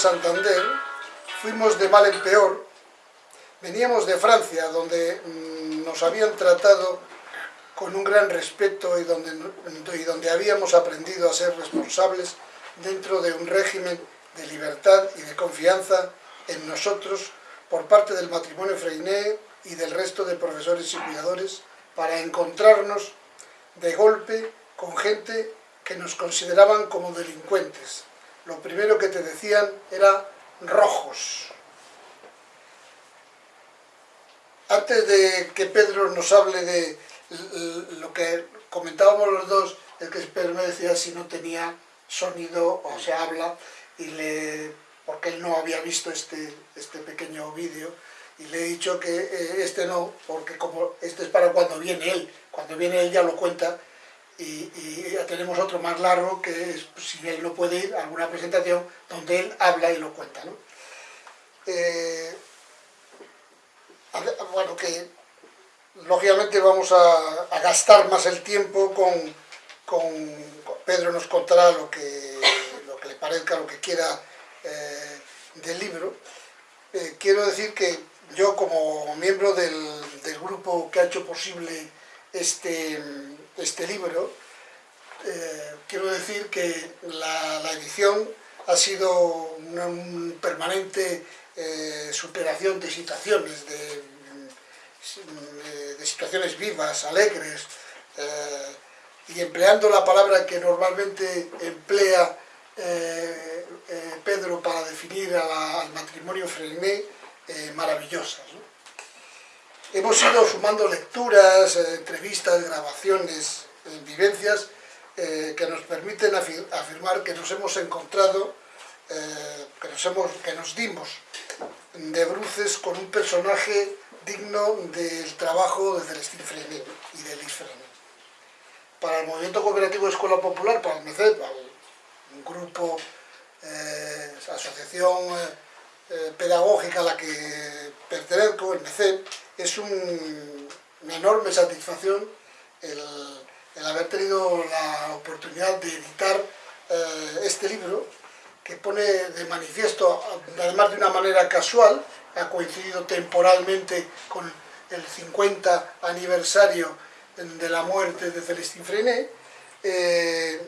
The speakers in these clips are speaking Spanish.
Santander, fuimos de mal en peor. Veníamos de Francia, donde mmm, nos habían tratado con un gran respeto y donde, y donde habíamos aprendido a ser responsables dentro de un régimen de libertad y de confianza en nosotros por parte del matrimonio Freiné y del resto de profesores y cuidadores para encontrarnos de golpe con gente que nos consideraban como delincuentes. Lo primero que te decían era rojos. Antes de que Pedro nos hable de lo que comentábamos los dos, es que Pedro me decía si no tenía sonido o se habla, y le, porque él no había visto este, este pequeño vídeo, y le he dicho que eh, este no, porque como este es para cuando viene él, cuando viene él ya lo cuenta, y, ya tenemos otro más largo que es, pues, si él no puede ir, alguna presentación donde él habla y lo cuenta. ¿no? Eh, bueno, que lógicamente vamos a, a, gastar más el tiempo con, con, Pedro nos contará lo que, lo que le parezca, lo que quiera eh, del libro. Eh, quiero decir que yo como miembro del, del, grupo que ha hecho posible este, este libro, eh, quiero decir que la, edición ha sido una un permanente eh, superación de situaciones, de, situaciones vivas, alegres, eh, y empleando la palabra que normalmente emplea Pedro para definir al matrimonio Freiné, eh, maravillosas. ¿no? Hemos ido sumando lecturas, entrevistas, grabaciones, vivencias que nos permiten afir afirmar que nos hemos encontrado, que nos, hemos, que nos dimos de bruces con un personaje digno del trabajo de Celestín Freiné y de Elis Freiné. Para el Movimiento Cooperativo de Escuela Popular, para el MECEP, un grupo, eh, asociación eh, pedagógica a la que pertenezco, el MECEP, es un, una enorme satisfacción el, haber tenido la oportunidad de editar eh, este libro que pone de manifiesto, además de una manera casual, ha coincidido temporalmente con el 50 aniversario de la muerte de Celestín Freiné, eh,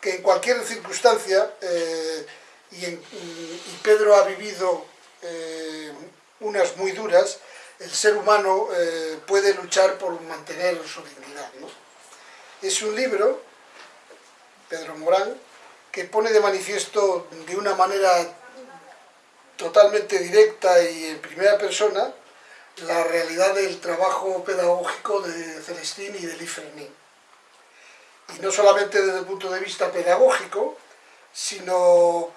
que en cualquier circunstancia, eh, y, Pedro ha vivido unas muy duras, el ser humano eh, puede luchar por mantener su dignidad. ¿no? Es un libro, Pedro Morán, que pone de manifiesto de una manera totalmente directa y en primera persona la realidad del trabajo pedagógico de Celestín y de Lifrené. Y no solamente desde el punto de vista pedagógico, sino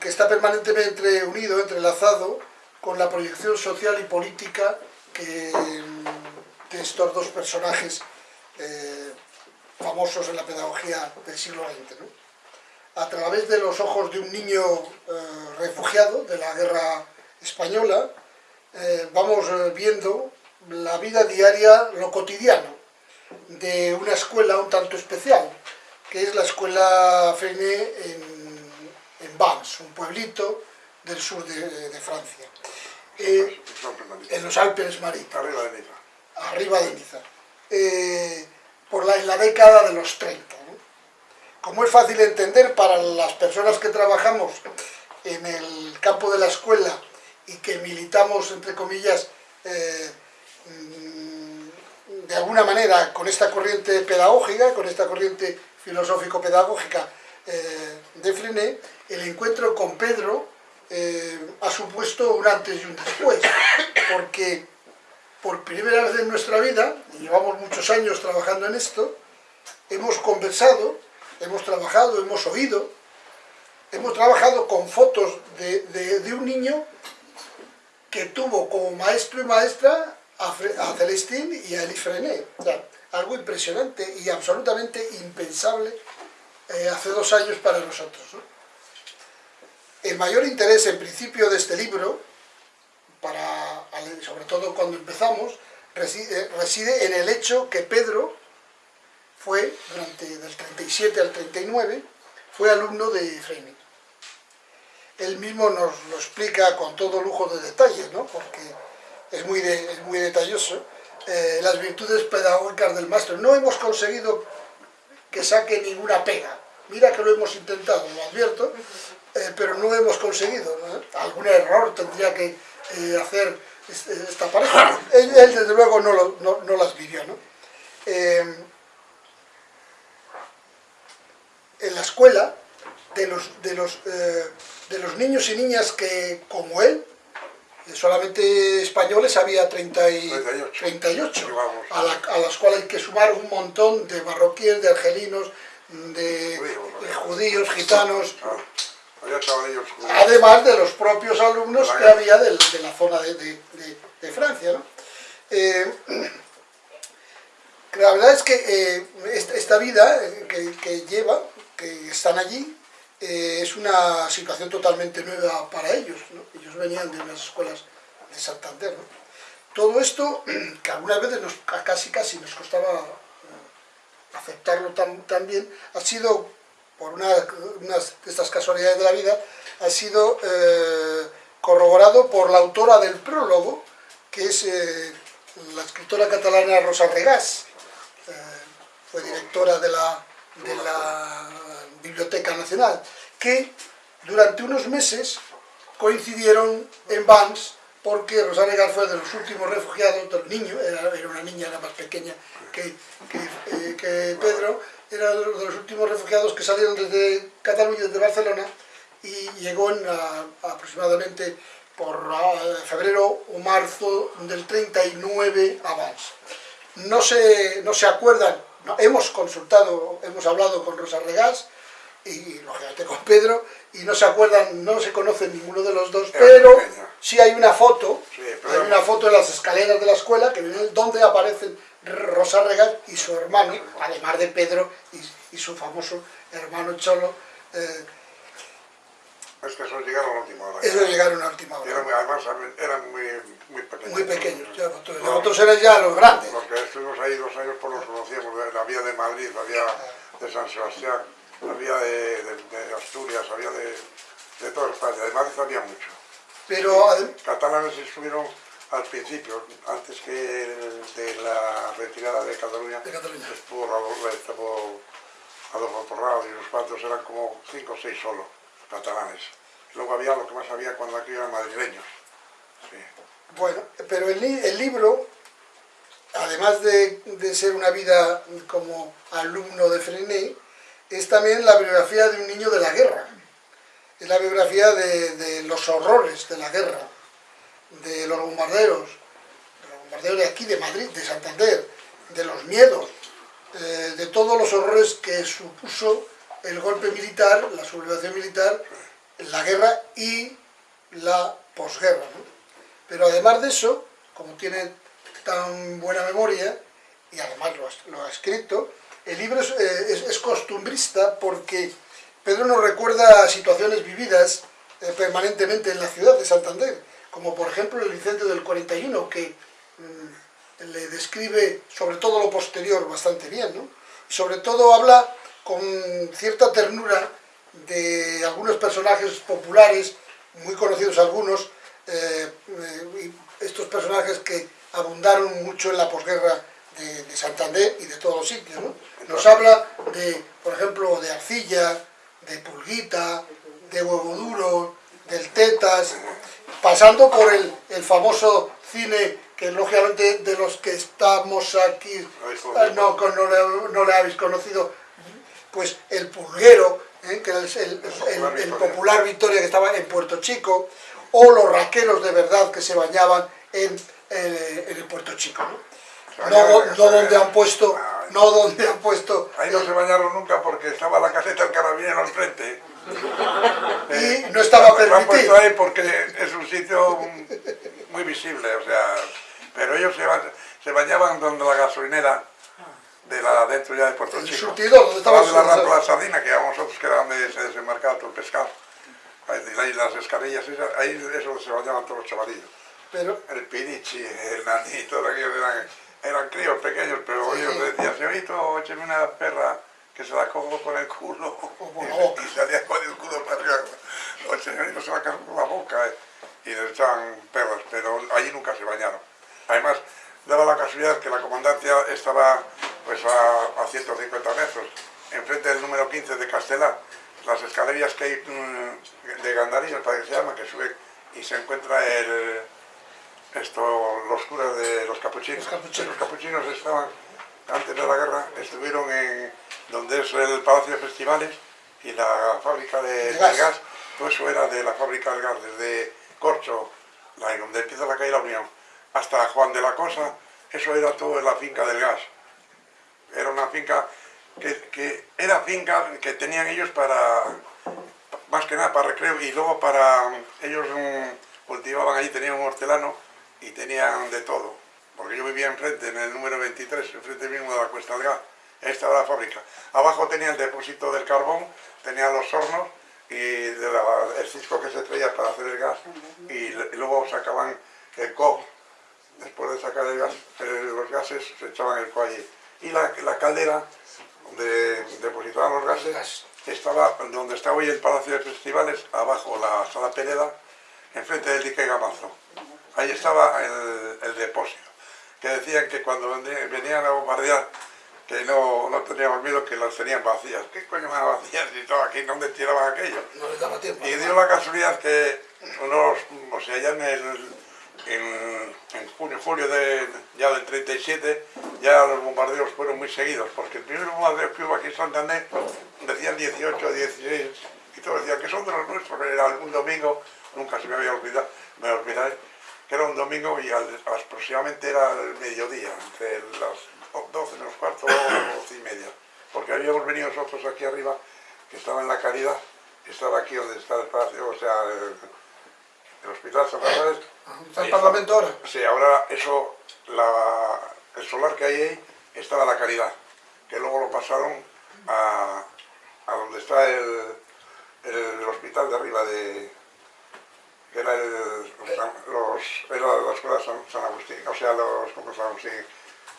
que está permanentemente unido, entrelazado con la proyección social y política que, de estos dos personajes eh, famosos en la pedagogía del siglo XX. ¿no? a través de los ojos de un niño eh, refugiado de la guerra española, eh, vamos eh, viendo la vida diaria, lo cotidiano, de una escuela un tanto especial, que es la escuela Freiné en, en Vans, un pueblito del sur de, de Francia. Eh, en los Alpes Maritinos. Arriba de Niza. Arriba de Niza. Eh, por la, en la década de los 30 como es fácil entender para las personas que trabajamos en el campo de la escuela y que militamos, entre comillas, eh, mm, de alguna manera con esta corriente pedagógica, con esta corriente filosófico-pedagógica, de Frené, el encuentro con Pedro eh, ha supuesto un antes y un después, porque por primera vez en nuestra vida, y llevamos muchos años trabajando en esto, hemos conversado, hemos trabajado, hemos oído, hemos trabajado con fotos de, de, un niño que tuvo como maestro y maestra a, a Celestín y a Elie sea, algo impresionante y absolutamente impensable eh, hace dos años para nosotros. El mayor interés en principio de este libro, para, sobre todo cuando empezamos, reside, reside en el hecho que Pedro fue, durante del 37 al 39, fue alumno de Freinet. Él mismo nos lo explica con todo lujo de detalles, ¿no? porque es muy, es muy detalloso, eh, las virtudes pedagógicas del maestro. No hemos conseguido que saque ninguna pega. Mira que lo hemos intentado, lo advierto, eh, pero no hemos conseguido. Algún error tendría que eh, hacer esta pareja. Él, desde luego, no, lo, no, no las vivió. ¿no? en la escuela, de los, de, los, de los niños y niñas que, como él, solamente españoles había 30 y 38, a, las cuales hay que sumar un montón de marroquíes, de argelinos, de, judíos, gitanos, ah, además de los propios alumnos que había de, la zona de, Francia. Eh, la verdad es que eh, esta, vida que, que lleva, que están allí, eh, es una situación totalmente nueva para ellos. Ellos venían de unas escuelas de Santander. Todo esto, que algunas veces nos, casi casi nos costaba eh, aceptarlo tan, bien, ha sido, por una, de estas casualidades de la vida, ha sido eh, corroborado por la autora del prólogo, que es la escritora catalana Rosa Regás, fue directora de la, de la Biblioteca Nacional, que durante unos meses coincidieron en Banks porque Rosario fue de los últimos refugiados, del niño, era, una niña, era más pequeña que, eh, que, Pedro, era de los últimos refugiados que salieron desde Cataluña, desde Barcelona, y llegó en, aproximadamente por febrero o marzo del 39 a Banks. No se, no se acuerdan hemos consultado, hemos hablado con Rosa Regás y lógicamente con Pedro, y no se acuerdan, no se conocen ninguno de los dos, pero sí hay una foto, hay una foto en las escaleras de la escuela que donde aparecen Rosa Regás y su hermano, además de Pedro y, su famoso hermano Cholo, eh, es que esos llegaron a última hora. Esos llegaron a última hora. además eran muy, muy pequeños. Muy pequeños, ya, otros, otros eran ya los grandes. Porque estuvimos ahí dos años, por los conocíamos, la vía de Madrid, la vía de San Sebastián, la vía de, de, Asturias, había de, de toda España, de Madrid había mucho. Pero... Catalanes estuvieron al principio, antes que de la retirada de Cataluña, de Cataluña. estuvo, estuvo Adolfo Porrado y unos cuantos, eran como cinco o seis solo catalanes. Luego había lo que más había cuando aquí eran madrileños. Bueno, pero el, el libro, además de, de, ser una vida como alumno de Freinet, es también la biografía de un niño de la guerra. Es la biografía de, de los horrores de la guerra, de los bombarderos, de los bombarderos de aquí, de Madrid, de Santander, de los miedos, eh, de todos los horrores que supuso el golpe militar, la sublevación militar, la guerra y la posguerra. Pero además de eso, como tiene tan buena memoria, y además lo ha, escrito, el libro eh, es, costumbrista porque Pedro nos recuerda situaciones vividas eh, permanentemente en la ciudad de Santander, como por ejemplo el incendio del 41, que mm, le describe sobre todo lo posterior bastante bien, ¿no? sobre todo habla con cierta ternura de algunos personajes populares, muy conocidos algunos, eh, estos personajes que abundaron mucho en la posguerra de, Santander y de todos los sitios. Nos habla de, por ejemplo, de Arcilla, de Pulguita, de Huevo Duro, del Tetas, pasando por el, el famoso cine que lógicamente de los que estamos aquí no, no, no le habéis conocido, pues el pulguero, ¿eh? que era el, el- Popular el- el Victoria. popular Victoria que estaba en Puerto Chico, o los raqueros de verdad que se bañaban en, eh, en el Puerto Chico. ¿no? No, donde han puesto, Ah, no donde han puesto, Ahí no se bañaron nunca porque estaba la caseta del carabinero al frente. y no estaba Lo han puesto permitido. ahí porque es un sitio muy visible, o sea, pero ellos se, ba- se bañaban donde la gasolinera de la dentro ya de Puerto El Chico. surtidor, donde estaba de la rampa la sardina, que íbamos nosotros, que era donde se desembarcaba todo el pescado. Ahí, ahí las escarillas, esas, ahí es donde se bañaban todos los chavalillos. Pero El pirichi, el nani, todo aquello eran, eran críos pequeños, pero Sí. ellos decían, señorito, écheme una perra que se la cojo con el culo. la y, y salía con el culo para arriba. O el señorito se la cojo con la boca. eh, y les echaban perras, pero allí nunca se bañaron. Además, daba la casualidad que la comandancia estaba pues a, a 150 metros, enfrente del número 15 de Castelar. Las escaleras que hay mm, de Gandarillos, para que se llama, que sube y se encuentra el, esto, los curas de los capuchinos. Los capuchinos. Los capuchinos estaban, antes de la guerra, estuvieron en donde es el Palacio de Festivales y la fábrica de, De de gas. Todo eso era de la fábrica del gas, desde Corcho, la, donde empieza la calle La Unión, hasta Juan de la Cosa, eso era todo en la finca del gas. Era una finca que, que era finca que tenían ellos para, más que nada para recreo y luego para, ellos mm, cultivaban allí, tenían un hortelano y tenían de todo. Porque yo vivía enfrente, en el número 23, enfrente mismo de la Cuesta del Gas. Ahí estaba la fábrica. Abajo tenía el depósito del carbón, tenía los hornos y de la- el cisco que se traía para hacer el gas y, y luego sacaban el co después de sacar el gas, eh, los gases se echaban el co allí. Y la, la caldera donde depositaban los gases estaba donde está hoy el Palacio de Festivales, abajo la sala Pereda, enfrente del dique Gamazo. Ahí estaba el, el depósito. Que decían que cuando venían a bombardear, que no, no teníamos miedo, que las tenían vacías. ¿Qué coño más vacías y todo aquí? ¿Dónde tiraban aquello? no les daba tiempo. Y dio la casualidad que unos, o sea, ya en el en, en junio, julio de, ya del 37, ya los bombardeos fueron muy seguidos, porque el primer bombardeo que hubo aquí en Santander decían 18, 16, y todos decían que son de los nuestros, era un domingo, nunca se me había olvidado, me olvidaré, que era un domingo y al- aproximadamente era el mediodía, entre las 12 menos cuarto o 12 y media, porque habíamos venido nosotros aquí arriba, que estaba en la caridad, que estaba aquí donde está el palacio, o sea, el, el hospital San Rafael, ¿Está el Parlamento ahora? Sí, ahora eso, la- el solar que hay ahí estaba en la caridad, que luego lo pasaron a, a donde está el, el hospital de arriba de era el, los, era la escuela San, San Agustín, o sea, los, ¿cómo San Agustín?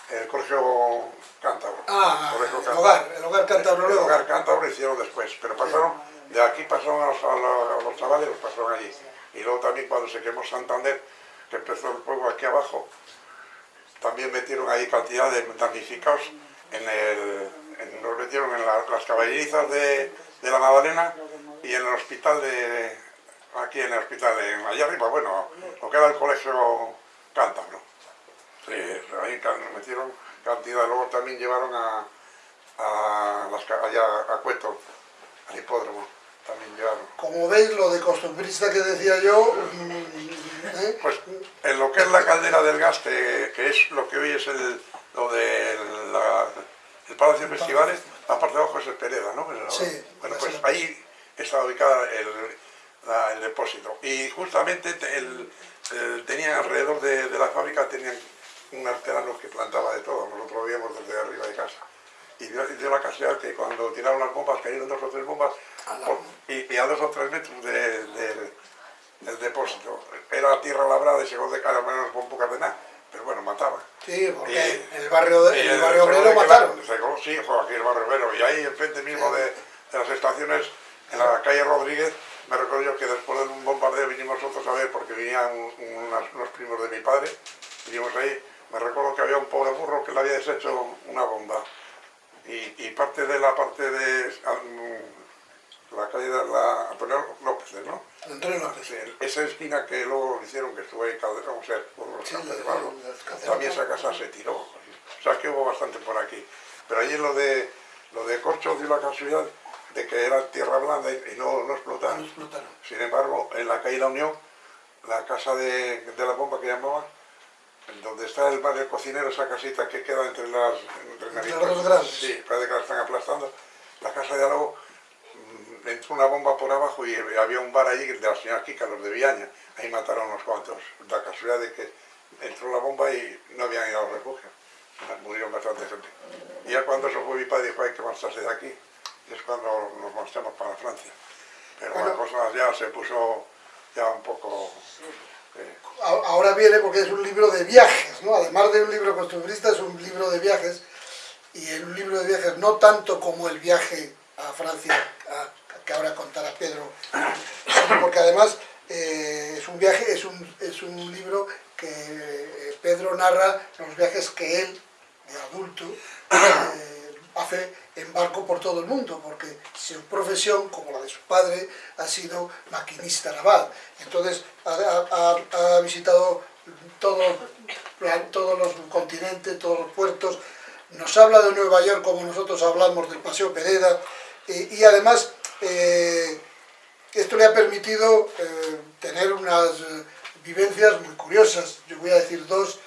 El colegio cántabro. Ah, Colegio el cántabro. hogar, el hogar cántabro El luego. hogar cántabro lo hicieron después, pero pasaron, de aquí pasaron a los, a los- a los chavales, los pasaron allí. Y luego también cuando se quemó Santander, que empezó el fuego aquí abajo, también metieron ahí cantidad de damnificados en el, en- nos metieron en la- las caballerizas de, de la Magdalena y en el hospital de, aquí en el hospital, en, allá arriba, bueno, lo que era el colegio cántabro. Sí, ahí metieron cantidad, luego también llevaron a, a las, allá a Cueto, al hipódromo, también llevaron. Como veis, lo de costumbrista que decía yo, mm, ¿eh? Pues en lo que es la caldera del gas, que, que es lo que hoy es el, lo de la- el Palacio de Festivales, la parte de abajo es el Pereda, ¿no? Sí, Bueno, es pues ahí estaba ubicada el, la- el depósito. Y justamente te- el, el- tenían alrededor de, de la fábrica, tenían un arterano que plantaba de todo, nosotros lo veíamos desde arriba de casa. Y dio, la casualidad que cuando tiraron las bombas, cayeron dos o tres bombas, por- y, y a dos o tres metros de- de- del depósito. Era tierra labrada y según de cara menos con poca de nada, pero bueno, mataba. Sí, porque Y- en el barrio, de- y en el barrio obrero la- mataron. sí, jo, aquí el barrio obrero. Y ahí enfrente mismo de, de las estaciones, en la calle Rodríguez, me recuerdo yo que después de un bombardeo vinimos nosotros a ver, porque venían unas- unos primos de mi padre, vinimos ahí, me recuerdo que había un pobre burro que le había deshecho una bomba. Y, y parte de la parte de la calle de la Antonio López, ¿no? Antonio López. Esa esquina que luego hicieron, que estuvo ahí Calderón, o sea, por los Sí, de también esa casa se tiró. O sea, que hubo bastante por aquí. Pero allí lo de, lo de Corcho dio la casualidad de que era tierra blanda y, y no, no explotaron. No explotaron. Sin embargo, en la calle La Unión, la casa de, de la bomba que llamaban, donde está el bar del cocinero, esa casita que queda entre las... Entre Entre dos grandes. Sí, parece que la están aplastando. La casa de al lado, mm, entró una bomba por abajo y había un bar allí de la señora Kika, los de Villaña. Ahí mataron unos cuantos. La casualidad de que entró la bomba y no habían ido al refugio. Murieron bastante gente. Y ya cuando eso fue mi padre dijo hay que marcharse de aquí. Y es cuando nos marchamos para Francia. Pero la Bueno. cosa ya se puso ya un poco... eh, Ahora viene porque es un libro de viajes, ¿no? Además de un libro costumbrista, es un libro de viajes. Y en un libro de viajes no tanto como el viaje a Francia, a- que ahora contará Pedro, porque además eh, es un viaje, es un, es un libro que eh, Pedro narra los viajes que él, de adulto, eh, hace en barco por todo el mundo, porque su profesión, como la de su padre, ha sido maquinista naval. Entonces ha, visitado todo, plan- todos los continentes, todos los puertos, nos habla de Nueva York como nosotros hablamos del Paseo Pereda, y, y además eh, esto le ha permitido eh, tener unas eh, vivencias muy curiosas. Yo voy a decir dos.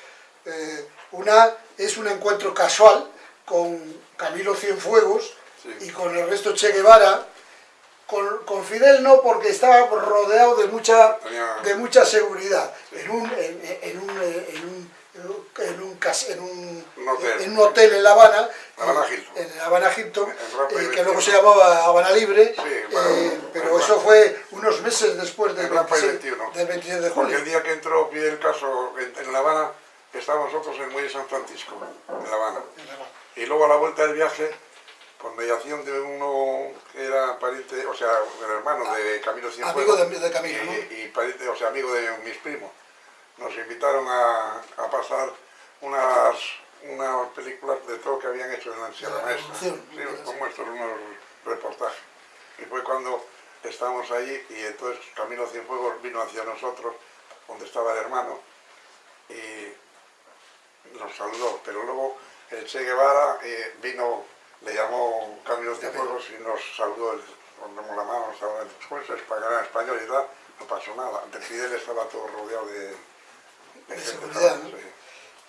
Eh, una es un encuentro casual con Camilo Cienfuegos Sí. y con Ernesto Che Guevara. Con, con Fidel no, porque estaba rodeado de mucha, de mucha seguridad. En un, en, en un, en un, en un, en un, Un hotel. en un hotel en La Habana, Habana en La Habana y eh, que luego 21. se llamaba Habana Libre, Sí, eh, pero eso fue unos meses después del En Rampa y 26, 21. del 26 de Porque julio. el día que entró Fidel Caso en, La Habana, estábamos nosotros en el Muelle San Francisco, en La Habana. En La Habana. Y luego a la vuelta del viaje, por mediación de uno que era pariente, o sea, el hermano de Camilo Cienfuegos. Amigo de, de Camilo, y, ¿no? y pariente, o sea, amigo de mis primos. Nos invitaron a, a pasar unas, unas películas de todo que habían hecho en la Sierra Maestra. Sí, como estos, unos reportajes. Y fue cuando estábamos allí y entonces Camilo Cienfuegos vino hacia nosotros, donde estaba el hermano, y nos saludó. Pero luego el Che Guevara eh, vino, le llamó Camilo Cienfuegos y nos saludó, nos dimos la mano, nos saludó. Después español, español y tal, no pasó nada. Ante Fidel estaba todo rodeado de, De seguridad, ¿no? sí.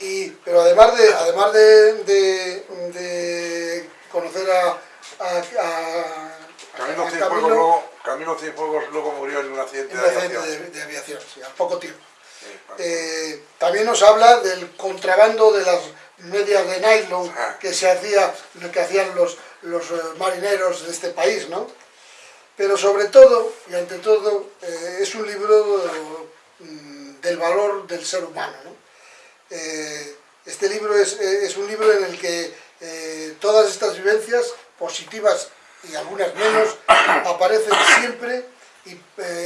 Y, pero además de, además de, de, de conocer a, a, a- Camilo a Cienfuegos, luego, Cienfuegos luego murió en un accidente en de un accidente aviación. de, de aviación, sí, al poco tiempo. Eh, también nos habla del contrabando de las medias de nylon que se hacía, que hacían los, los eh, marineros de este país, ¿no? Pero sobre todo, y ante todo, eh, es un libro mm, del valor del ser humano, ¿no? Eh, este libro es, es un libro en el que todas estas vivencias, positivas y algunas menos, aparecen siempre y,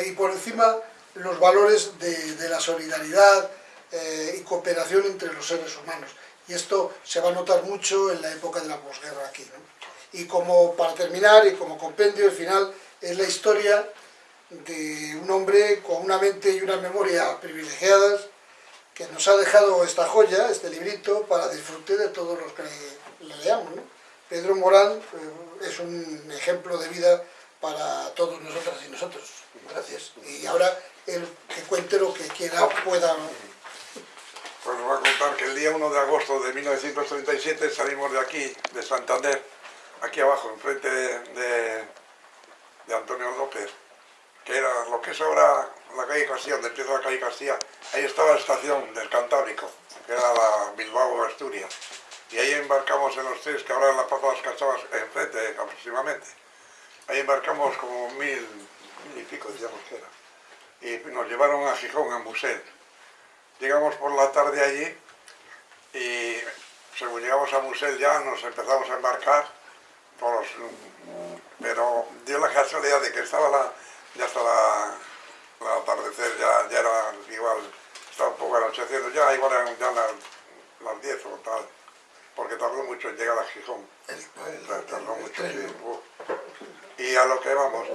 y por encima los valores de, de la solidaridad eh, y cooperación entre los seres humanos. Y esto se va a notar mucho en la época de la posguerra aquí. ¿no? Y como para terminar, y como compendio, el final es la historia de un hombre con una mente y una memoria privilegiadas, que nos ha dejado esta joya, este librito, para disfrute de todos los que le, le leamos. ¿no? Pedro Morán eh, es un ejemplo de vida para todos nosotras y nosotros. Gracias. Y ahora el que cuente lo que quiera pueda. Pues os voy a contar que el día 1 de agosto de 1937 salimos de aquí, de Santander, aquí abajo, enfrente de, de, Antonio López, que era lo que es ahora la calle Castilla, donde empieza la calle Castilla, ahí estaba la estación del Cantábrico, que era la Bilbao Asturias. Y ahí embarcamos en los tres, que ahora en la Plaza de las Cachavas, enfrente aproximadamente. Ahí embarcamos como mil, mil y pico, decíamos que era. Y nos llevaron a Gijón, a Musel. Llegamos por la tarde allí y según llegamos a Musel ya nos empezamos a embarcar, todos, pero dio la casualidad de que estaba la, ya estaba el atardecer, ya, ya era igual, estaba un poco anocheciendo, ya igual eran ya las, las 10 o tal, porque tardó mucho en llegar a Gijón. Tardó mucho, uf. Y a lo que vamos,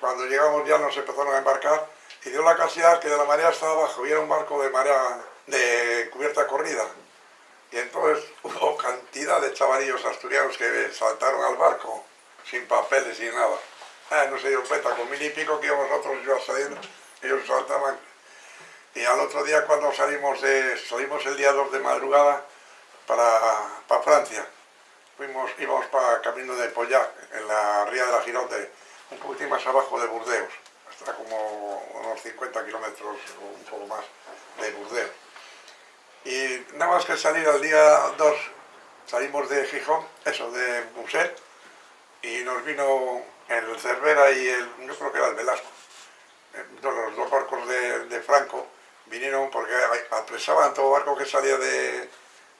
cuando llegamos ya nos empezaron a embarcar y dio la casualidad que de la marea estaba abajo y un barco de marea de cubierta corrida. Y entonces hubo cantidad de chavalillos asturianos que saltaron al barco sin papeles, sin nada. Ah, no se dio cuenta, con mil y pico que íbamos nosotros yo saliendo, ellos saltaban. Y al otro día cuando salimos de, salimos el día 2 de madrugada para, para Francia, fuimos, íbamos para camino de Pollac, en la ría de la Gironde, un poquitín más abajo de Burdeos, hasta como unos 50 kilómetros o un poco más de Burdeos. Y nada más que salir al día 2, salimos de Gijón, eso, de Muset, y nos vino el Cervera y el, yo creo que era el Velasco, eh, los dos barcos de, de Franco, vinieron porque apresaban todo barco que salía de,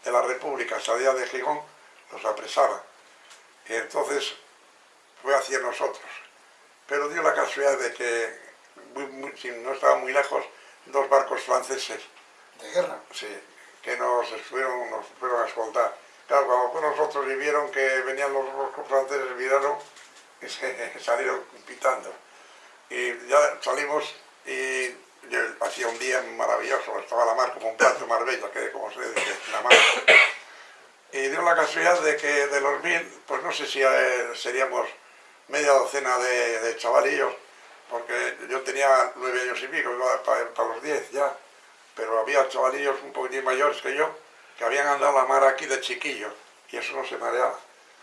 de la República, salía de Gijón, los apresaban. Y entonces fue hacia nosotros. Pero dio la casualidad de que, muy, muy, si no estaba muy lejos, dos barcos franceses, De guerra. sí, que nos fueron, nos fueron a escoltar. Claro, cuando fue nosotros y vieron que venían los barcos franceses, miraron y se salieron pitando. Y ya salimos y yo, hacía un día maravilloso, estaba la mar como un plato de Marbella, que como se dice, la mar. Y dio la casualidad de que de los mil, pues no sé si eh, seríamos media docena de, chavalillos, porque yo tenía nueve años y pico, iba para, para los diez ya, pero había chavalillos un poquitín mayores que yo, que habían andado la mar aquí de chiquillos, y eso no se mareaba.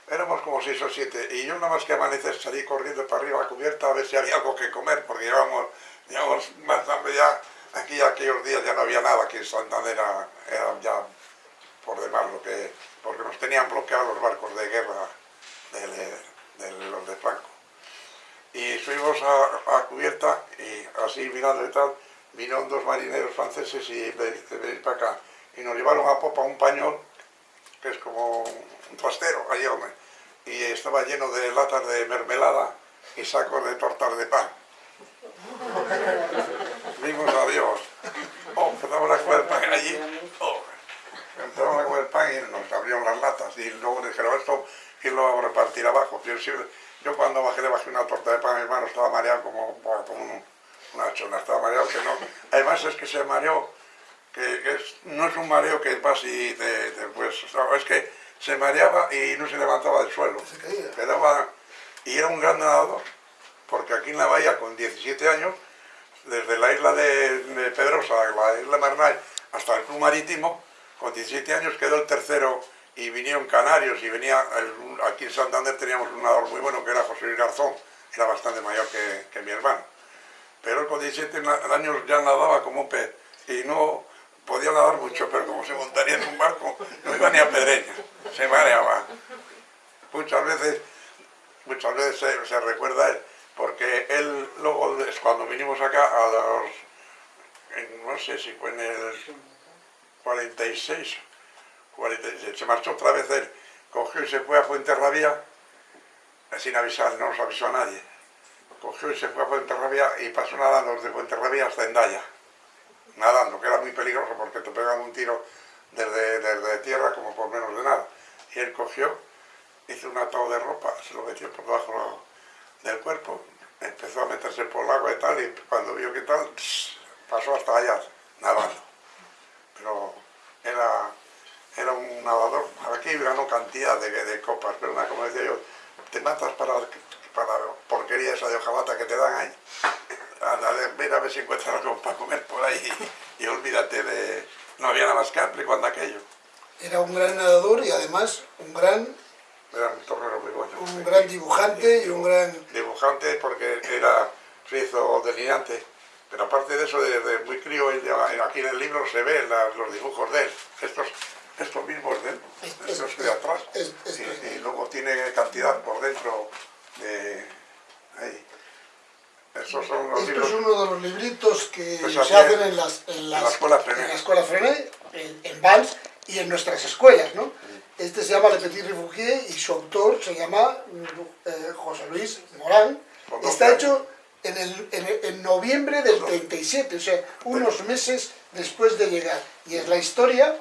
Éramos como seis o siete, y yo nada más que amanecer salí corriendo para arriba a la cubierta a ver si había algo que comer, porque llevábamos, llevábamos más ya, aquí aquellos días ya no había nada, aquí en Santander era, ya por demás lo que, porque nos tenían bloqueados los barcos de guerra de los de Franco. Y subimos a, a, cubierta y así mirando y tal, vinieron dos marineros franceses y venir para acá. Y nos llevaron a popa un pañol, que es como un trastero, allí hombre, y estaba lleno de latas de mermelada y sacos de tortas de pan. Vimos a Dios. Oh, empezamos a comer pan allí. Oh, empezamos a comer pan y nos abrieron las latas y luego dijeron esto quién lo va a repartir abajo. Yo, yo, cuando bajé le bajé una torta de pan a mi hermano estaba mareado como, como un, una chona, estaba mareado que no. Además es que se mareó, que es, no es un mareo que va así de, de pues, es que se mareaba y no se levantaba del suelo. Se caía. Quedaba, y era un gran nadador, porque aquí en la bahía con 17 años, desde la isla de, de Pedrosa, la isla Marnay, hasta el club marítimo, con 17 años quedó el tercero y vinieron canarios y venía, aquí en Santander teníamos un nadador muy bueno que era José Luis Garzón, era bastante mayor que, mi hermano. Pero él con 17 años ya nadaba como un pez y no podía nadar mucho, pero como se montaría en un barco, no iba ni a pedreña, se mareaba. Muchas veces, muchas veces se, se recuerda él, porque él luego, cuando vinimos acá a los, no sé si fue en el 46, 46, se marchó otra vez él, cogió y se fue a Fuenterrabía, sin avisar, no nos avisó a nadie. Cogió y se fue a Fuenterrabía y pasó nadando desde Fuenterrabía hasta Endaya, nadando, que era muy peligroso porque te pegan un tiro desde, desde tierra como por menos de nada. Y él cogió, hizo un atado de ropa, se lo metió por debajo del cuerpo, empezó a meterse por el agua y tal, y cuando vio que tal, pasó hasta allá, nadando. Pero era, era un nadador, aquí ganó cantidad de, de copas, pero una, como decía yo, te matas para, para la porquería esa de hojalata que te dan ahí. Anda, ven a ver si encuentras algo para comer por ahí y, y olvídate de... No había nada más que hambre cuando aquello. Era un gran nadador y además un gran era un tornero muy bueno. Un gran dibujante y un gran... Dibujante porque era, se hizo delineante, pero aparte de eso, desde muy crío, aquí en el libro se ven los dibujos de él, estos, estos mismos de él, estos de atrás, es, es, y, y, luego tiene cantidad por dentro de... Ahí. Esos son los Esto libros. es uno de los libritos que Pues se hacen es. en, las, en, las, En la escuela Frenet. en la escuela Frenet, en, en Vans y en nuestras escuelas, ¿no? Este se llama Le Petit Refugié y su autor se llama eh, José Luis Morán. Está años. hecho en, el, en, el- en noviembre del 37, o sea, unos meses después de llegar. Y es la historia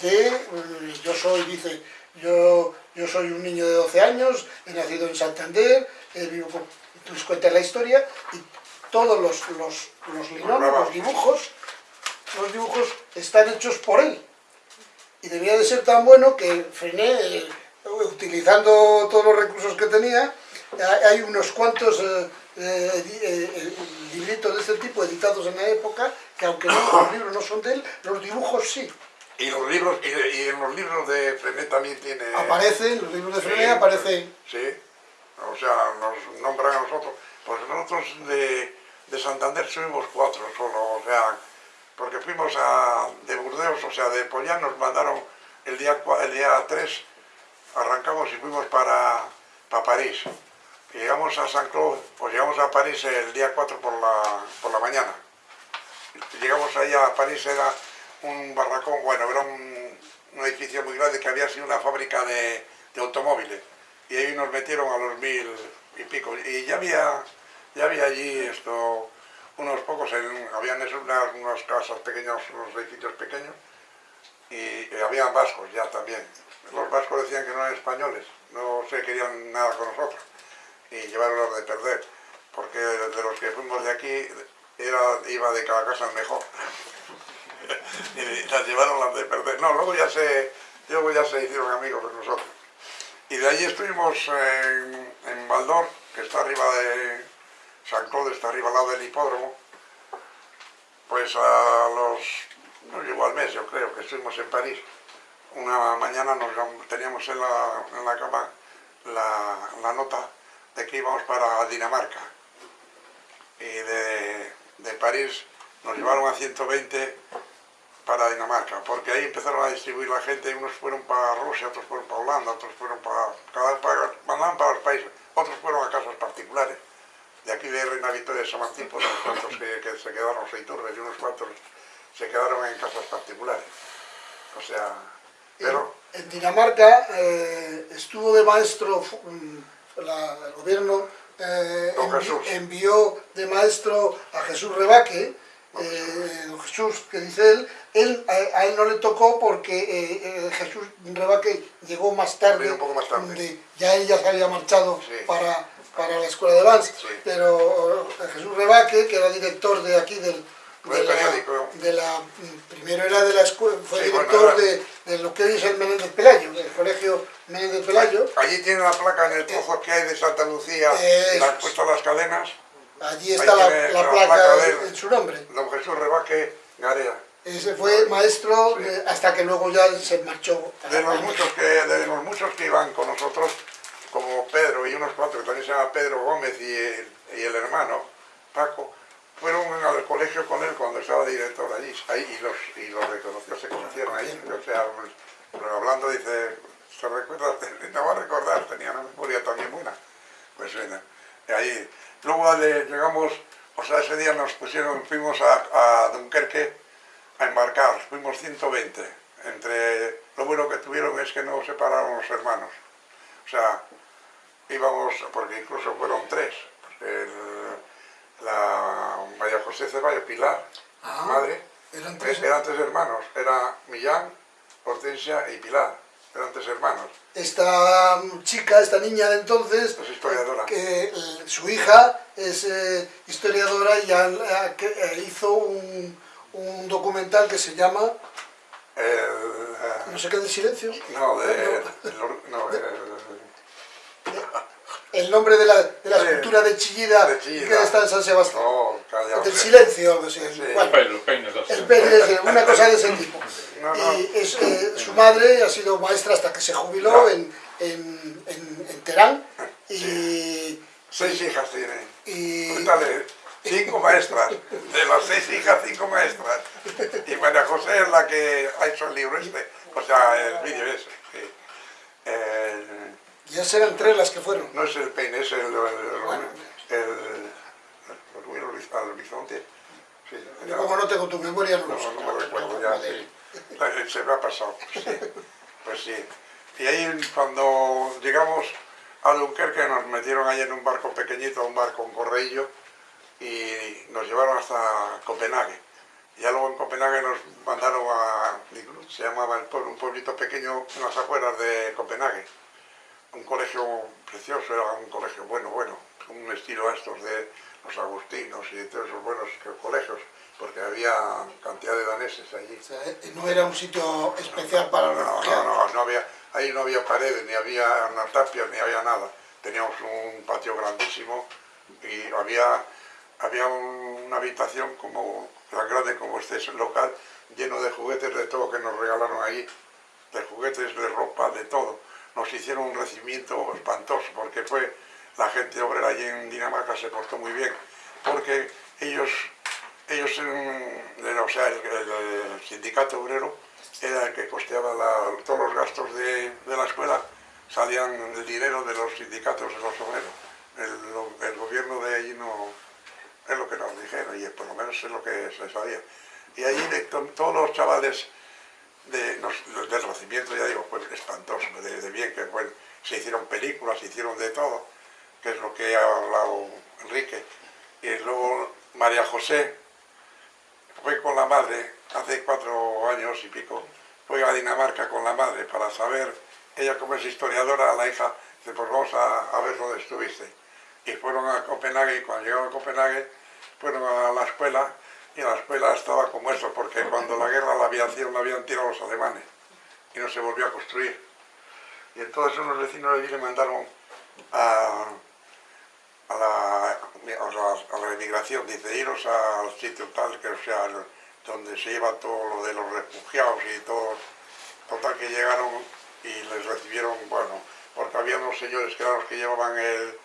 de, eh, yo soy, dice, yo, yo soy un niño de 12 años, he nacido en Santander, eh, vivo con... Entonces cuenta la historia y todos los, los, los linones, los dibujos, los dibujos están hechos por él. Y debía de ser tan bueno que Frené, eh, utilizando todos los recursos que tenía, hay, unos cuantos eh, eh, libritos de este tipo editados en la época, que aunque no, los libros no son de él, los dibujos sí. Y los libros, y, y en los libros de Frené también tiene... Aparecen, los libros de Sí, Frené aparecen. Sí, o sea, nos nombran a nosotros. Pues nosotros de, de Santander subimos cuatro solo, o sea, porque fuimos a, de Burdeos, o sea, de Pollán nos mandaron el día, el día 3, arrancamos y fuimos para, para París. Y llegamos a San Claude, pues llegamos a París el día 4 por la, por la mañana. Llegamos ahí a París, era un barracón, bueno, era un, edificio muy grande que había sido una fábrica de, automóviles. Y ahí nos metieron a los mil y pico. Y ya había, ya había allí esto, unos pocos, habían eso, unas, unas casas pequeñas, unos edificios pequeños, y, y habían vascos ya también. Los vascos decían que no eran españoles, no se querían nada con nosotros, y llevaron de perder, porque de los que fuimos de aquí, era, iba de cada casa el mejor. y las llevaron las de perder. No, luego ya se, luego ya se hicieron amigos de nosotros. Y de allí estuvimos en, Baldor, que está arriba de San Claude, está arriba al lado del hipódromo. Pues a los, no llegó al mes, yo creo, que estuvimos en París. Una mañana nos teníamos en la, en la cama la, la nota de que íbamos para Dinamarca. Y de, de París nos llevaron a 120 para Dinamarca, porque ahí empezaron a distribuir la gente, unos fueron para Rusia, otros fueron para Holanda, otros fueron para... cada para, mandaban para los países, otros fueron a casas particulares. De aquí de Reina Victoria de San Martín, pues unos cuantos que, que se quedaron en Seiturbe y unos cuantos se quedaron en casas particulares. O sea, pero... En, Dinamarca eh, estuvo de maestro, mm, la- el gobierno eh, Don envi- Jesús. envió de maestro a Jesús Rebaque, eh, Jesús, que dice él, él a, a él no le tocó porque eh, eh, Jesús Rebaque llegó más tarde, un poco más tarde. de- ya él ya se había marchado Sí. para, para la escuela de Vans, Sí. pero eh, Jesús Rebaque, que era director de aquí del, de la, mm, primero era de la escuela, fue Sí, director de, de lo que hoy es el Menéndez Pelayo, del colegio Menéndez Pelayo. Allí tiene la placa en el pozo que hay de Santa Lucía, han es. puesto las cadenas, Allí está la, tiene la la placa, en, su nombre. don Jesús Rebaque Garea. Ese fue maestro Sí. de- hasta que luego ya se marchó. De los, muchos que, de los muchos que iban con nosotros, como Pedro y unos cuatro que también se llama Pedro Gómez y el, y el hermano Paco, fueron al colegio con él cuando estaba director allí, ahí y los, y los reconoció, se conocieron ahí. O sea, pues, pero hablando dice, ¿se recuerda? No va a recordar, tenía una memoria también buena. Pues bueno, Luego le- llegamos, o sea, ese día nos pusieron, fuimos a, a Dunkerque a embarcar, fuimos 120. Entre, lo bueno que tuvieron es que no separaron los hermanos. O sea, íbamos, porque incluso fueron tres. El- la María José Ceballos Pilar, Ah, madre, eran tres, tres. eran tres hermanos. Era Millán, Hortensia y Pilar. Eran tres hermanos. Esta chica, esta niña de entonces, Es historiadora. que eh, su hija es eh, historiadora y han- eh, que, hizo un, un documental que se llama El, eh, No sé qué de silencio. no, de, No. no, el- El nombre de la, de la escultura de Chillida, De Chillida. que está en San Sebastián. oh, calla, del silencio, algo así. Sí. Bueno, peino, dos. el pene es una cosa de ese tipo. No, no. Y es, eh, su madre ha sido maestra hasta que se jubiló en, en, en, en Terán. Y, Seis hijas tiene. y Cuéntale, cinco maestras. De las seis hijas, cinco maestras. Y María José es la que ha hecho el libro este. O sea, el vídeo ese. sí. El- ya serán tres las que fueron. no es el peine, es el... el, Bueno. el, al horizonte. Sí, Yo como no tengo tu memoria, no. No, no me recuerdo ya, sí. La- Se me ha pasado, pues sí. Pues sí. Y ahí cuando llegamos a Dunkerque nos metieron ahí en un barco pequeñito, un barco con correillo, y nos llevaron hasta Copenhague. Ya luego en Copenhague nos mandaron a, se llamaba el pueblo, un pueblito pequeño en las afueras de Copenhague. Un colegio precioso, era un colegio bueno, bueno, un estilo estos de los agustinos y de todos esos buenos colegios, porque había cantidad de daneses allí. O sea, eh, no era un sitio especial para los No, no, no había, ahí no había paredes, ni había una tapia, ni había nada. teníamos un patio grandísimo y había, había una habitación como tan grande como este local, lleno de juguetes de todo que nos regalaron allí, de juguetes, de ropa, de todo. Nos hicieron un recibimiento espantoso porque fue la gente obrera allí en Dinamarca se portó muy bien, porque ellos, ellos o sea, el, sindicato obrero era el que costeaba todos los gastos de, la escuela, salían el dinero de los sindicatos de los obreros. El, gobierno de allí no, es lo que nos dijeron, y por lo menos es lo que se sabía. Y allí todos los chavales del recibimiento, ya digo, pues espantoso, de, bien, que se hicieron películas, se hicieron de todo que es lo que ha hablado Enrique. Y luego María José fue con la madre, hace cuatro años y pico, fue a Dinamarca con la madre para saber, ella como es historiadora, la hija, dice, pues vamos a, ver dónde estuviste. Y fueron a Copenhague y cuando llegaron a Copenhague fueron a la escuela y la escuela estaba como esto, porque cuando la guerra la aviación la habían tirado los alemanes y no se volvió a construir. Y entonces unos vecinos de allí le mandaron a, a la, a la, inmigración, dice, iros al sitio tal, que sea, donde se lleva todo lo de los refugiados y todo, total que llegaron y les recibieron, bueno, porque había unos señores que eran los que llevaban el,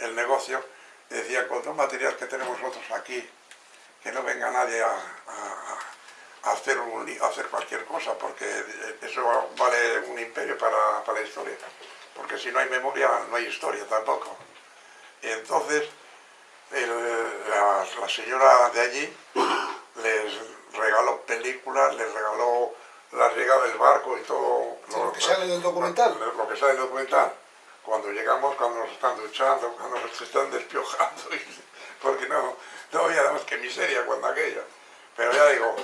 el negocio, y decían, con todo material que tenemos nosotros aquí, que no venga nadie a, a, hacer, un, hacer cualquier cosa, porque eso vale un imperio para, para la historia, porque si no hay memoria no hay historia tampoco. Y entonces la, señora de allí les regaló películas, les regaló la llegada del barco y todo. Lo, que sale en el documental. Lo, que sale en el documental. Cuando llegamos, cuando nos están duchando, cuando nos están despiojando, porque no, no había nada más que miseria cuando aquello. Pero ya digo,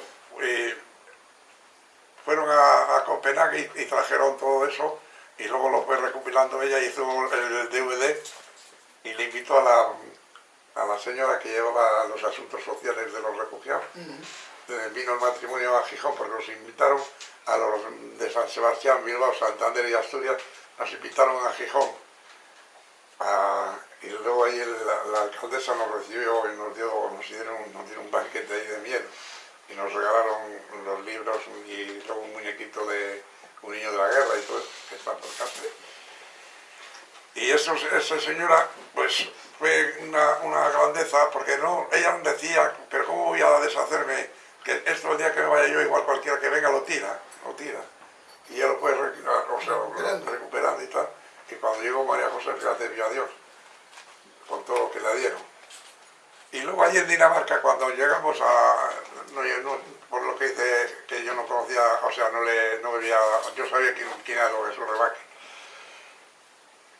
fueron a, Copenhague y, trajeron todo eso y luego lo fue recopilando ella, hizo el DVD y le invitó a la, a la señora que llevaba los asuntos sociales de los refugiados. Vino el matrimonio a Gijón porque nos invitaron a los de San Sebastián, Bilbao, Santander y Asturias, nos invitaron a Gijón. y luego ahí la, alcaldesa nos recibió y nos, dio, nos, dieron, nos dieron un banquete ahí de miel y nos regalaron los libros y luego un muñequito de un niño de la guerra y todo eso, que está por casa. Y eso, esa señora, pues fue una, grandeza, porque no, ella decía, pero ¿cómo voy a deshacerme? Que esto el día que me vaya yo, igual cualquiera que venga lo tira, lo tira. Y ella lo puede o sea, recuperando. y tal. Y cuando llegó María José, fíjate, vio a Dios, con todo lo que le dieron. Y luego allí en Dinamarca, cuando llegamos a... por lo que dice que yo no conocía, o sea, no le no veía, yo sabía quién, quién era lo que Rebaque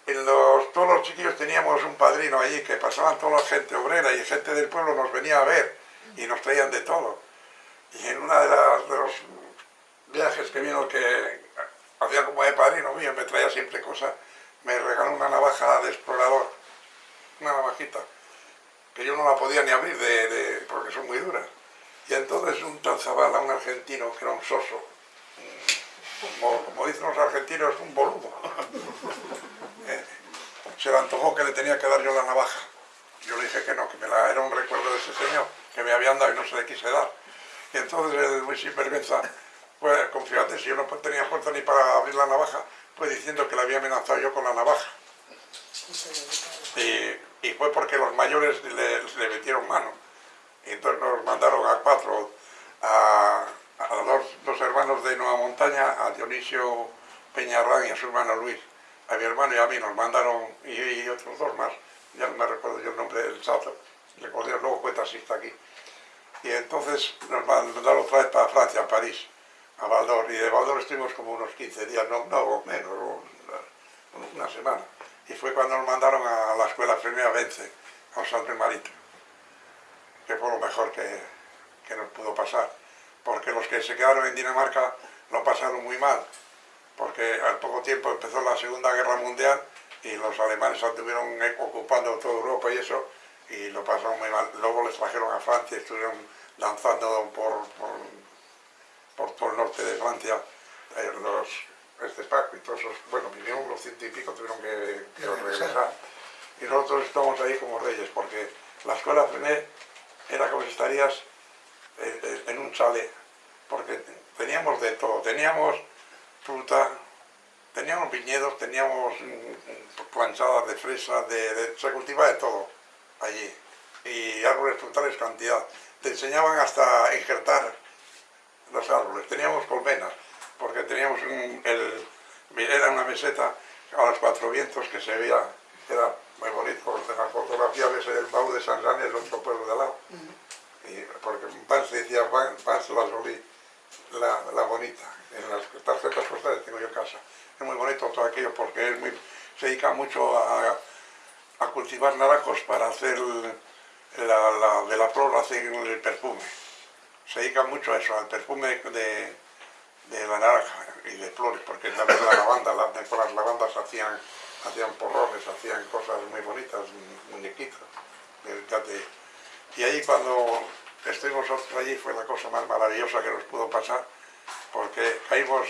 en los, todos los chiquillos teníamos un padrino allí que pasaban toda la gente obrera y gente del pueblo nos venía a ver y nos traían de todo. Y en una de, los viajes que vino que hacía como de padrino mío, me traía siempre cosas, me regaló una navaja de explorador, una navajita, que yo no la podía ni abrir de, porque son muy duras. Y entonces un tal Zabala, un argentino, que era un soso, como, como dicen los argentinos, un boludo. se le antojó que le tenía que dar yo la navaja. Yo le dije que no, que me la, era un recuerdo de ese señor, que me habían dado y no se le quise dar. Y entonces él, muy sinvergüenza, pues confíate, si yo no tenía fuerza ni para abrir la navaja, pues diciendo que le había amenazado yo con la navaja. Y, fue porque los mayores le, metieron mano. Y entonces nos mandaron a cuatro, a, dos, dos, hermanos de Nueva Montaña, a Dionisio Peñarrán y a su hermano Luis a mi hermano y a mí nos mandaron, y, otros dos más, ya no me recuerdo yo el nombre del sato, recordé, luego fue taxista aquí. Y entonces nos mandaron otra vez para Francia, a París, a Valdor, y de Valdor estuvimos como unos 15 días, no, no menos, una semana. Y fue cuando nos mandaron a la escuela Premia Vence, a San Marito, que fue lo mejor que, que nos pudo pasar, porque los que se quedaron en Dinamarca lo pasaron muy mal, porque al poco tiempo empezó la Segunda Guerra Mundial y los alemanes estuvieron ocupando toda Europa y eso, y lo pasaron muy mal. Luego les trajeron a Francia, estuvieron lanzando por, por, todo el norte de Francia eh, los, este Paco y todos esos, bueno, vinieron los ciento y pico, tuvieron que, que regresar. Y nosotros estamos ahí como reyes, porque la escuela Frené era como si estarías en, en un chalet, porque teníamos de todo, teníamos fruta, teníamos viñedos, teníamos mm, planchadas de fresas, de, de, se cultiva de todo allí, y árboles frutales cantidad. Te enseñaban hasta injertar los árboles, teníamos colmenas, porque teníamos un, el, era una meseta a los cuatro vientos que se veía, era muy bonito, en la fotografía ves el baúl de San Juan, el otro pueblo de al lado, uh -huh. y, porque Pans decía, Pans la solí, la, la bonita, en las tarjetas postales tengo yo casa, es muy bonito todo aquello porque es muy, se dedica mucho a, a cultivar naranjos para hacer la, la, de la flor hacen el perfume, se dedica mucho a eso, al perfume de, de la naranja y de flores, porque también la lavanda, la, con las lavandas hacían, hacían porrones, hacían cosas muy bonitas, muñequitos. Y ahí cuando estuvimos allí fue la cosa más maravillosa que nos pudo pasar, porque caímos,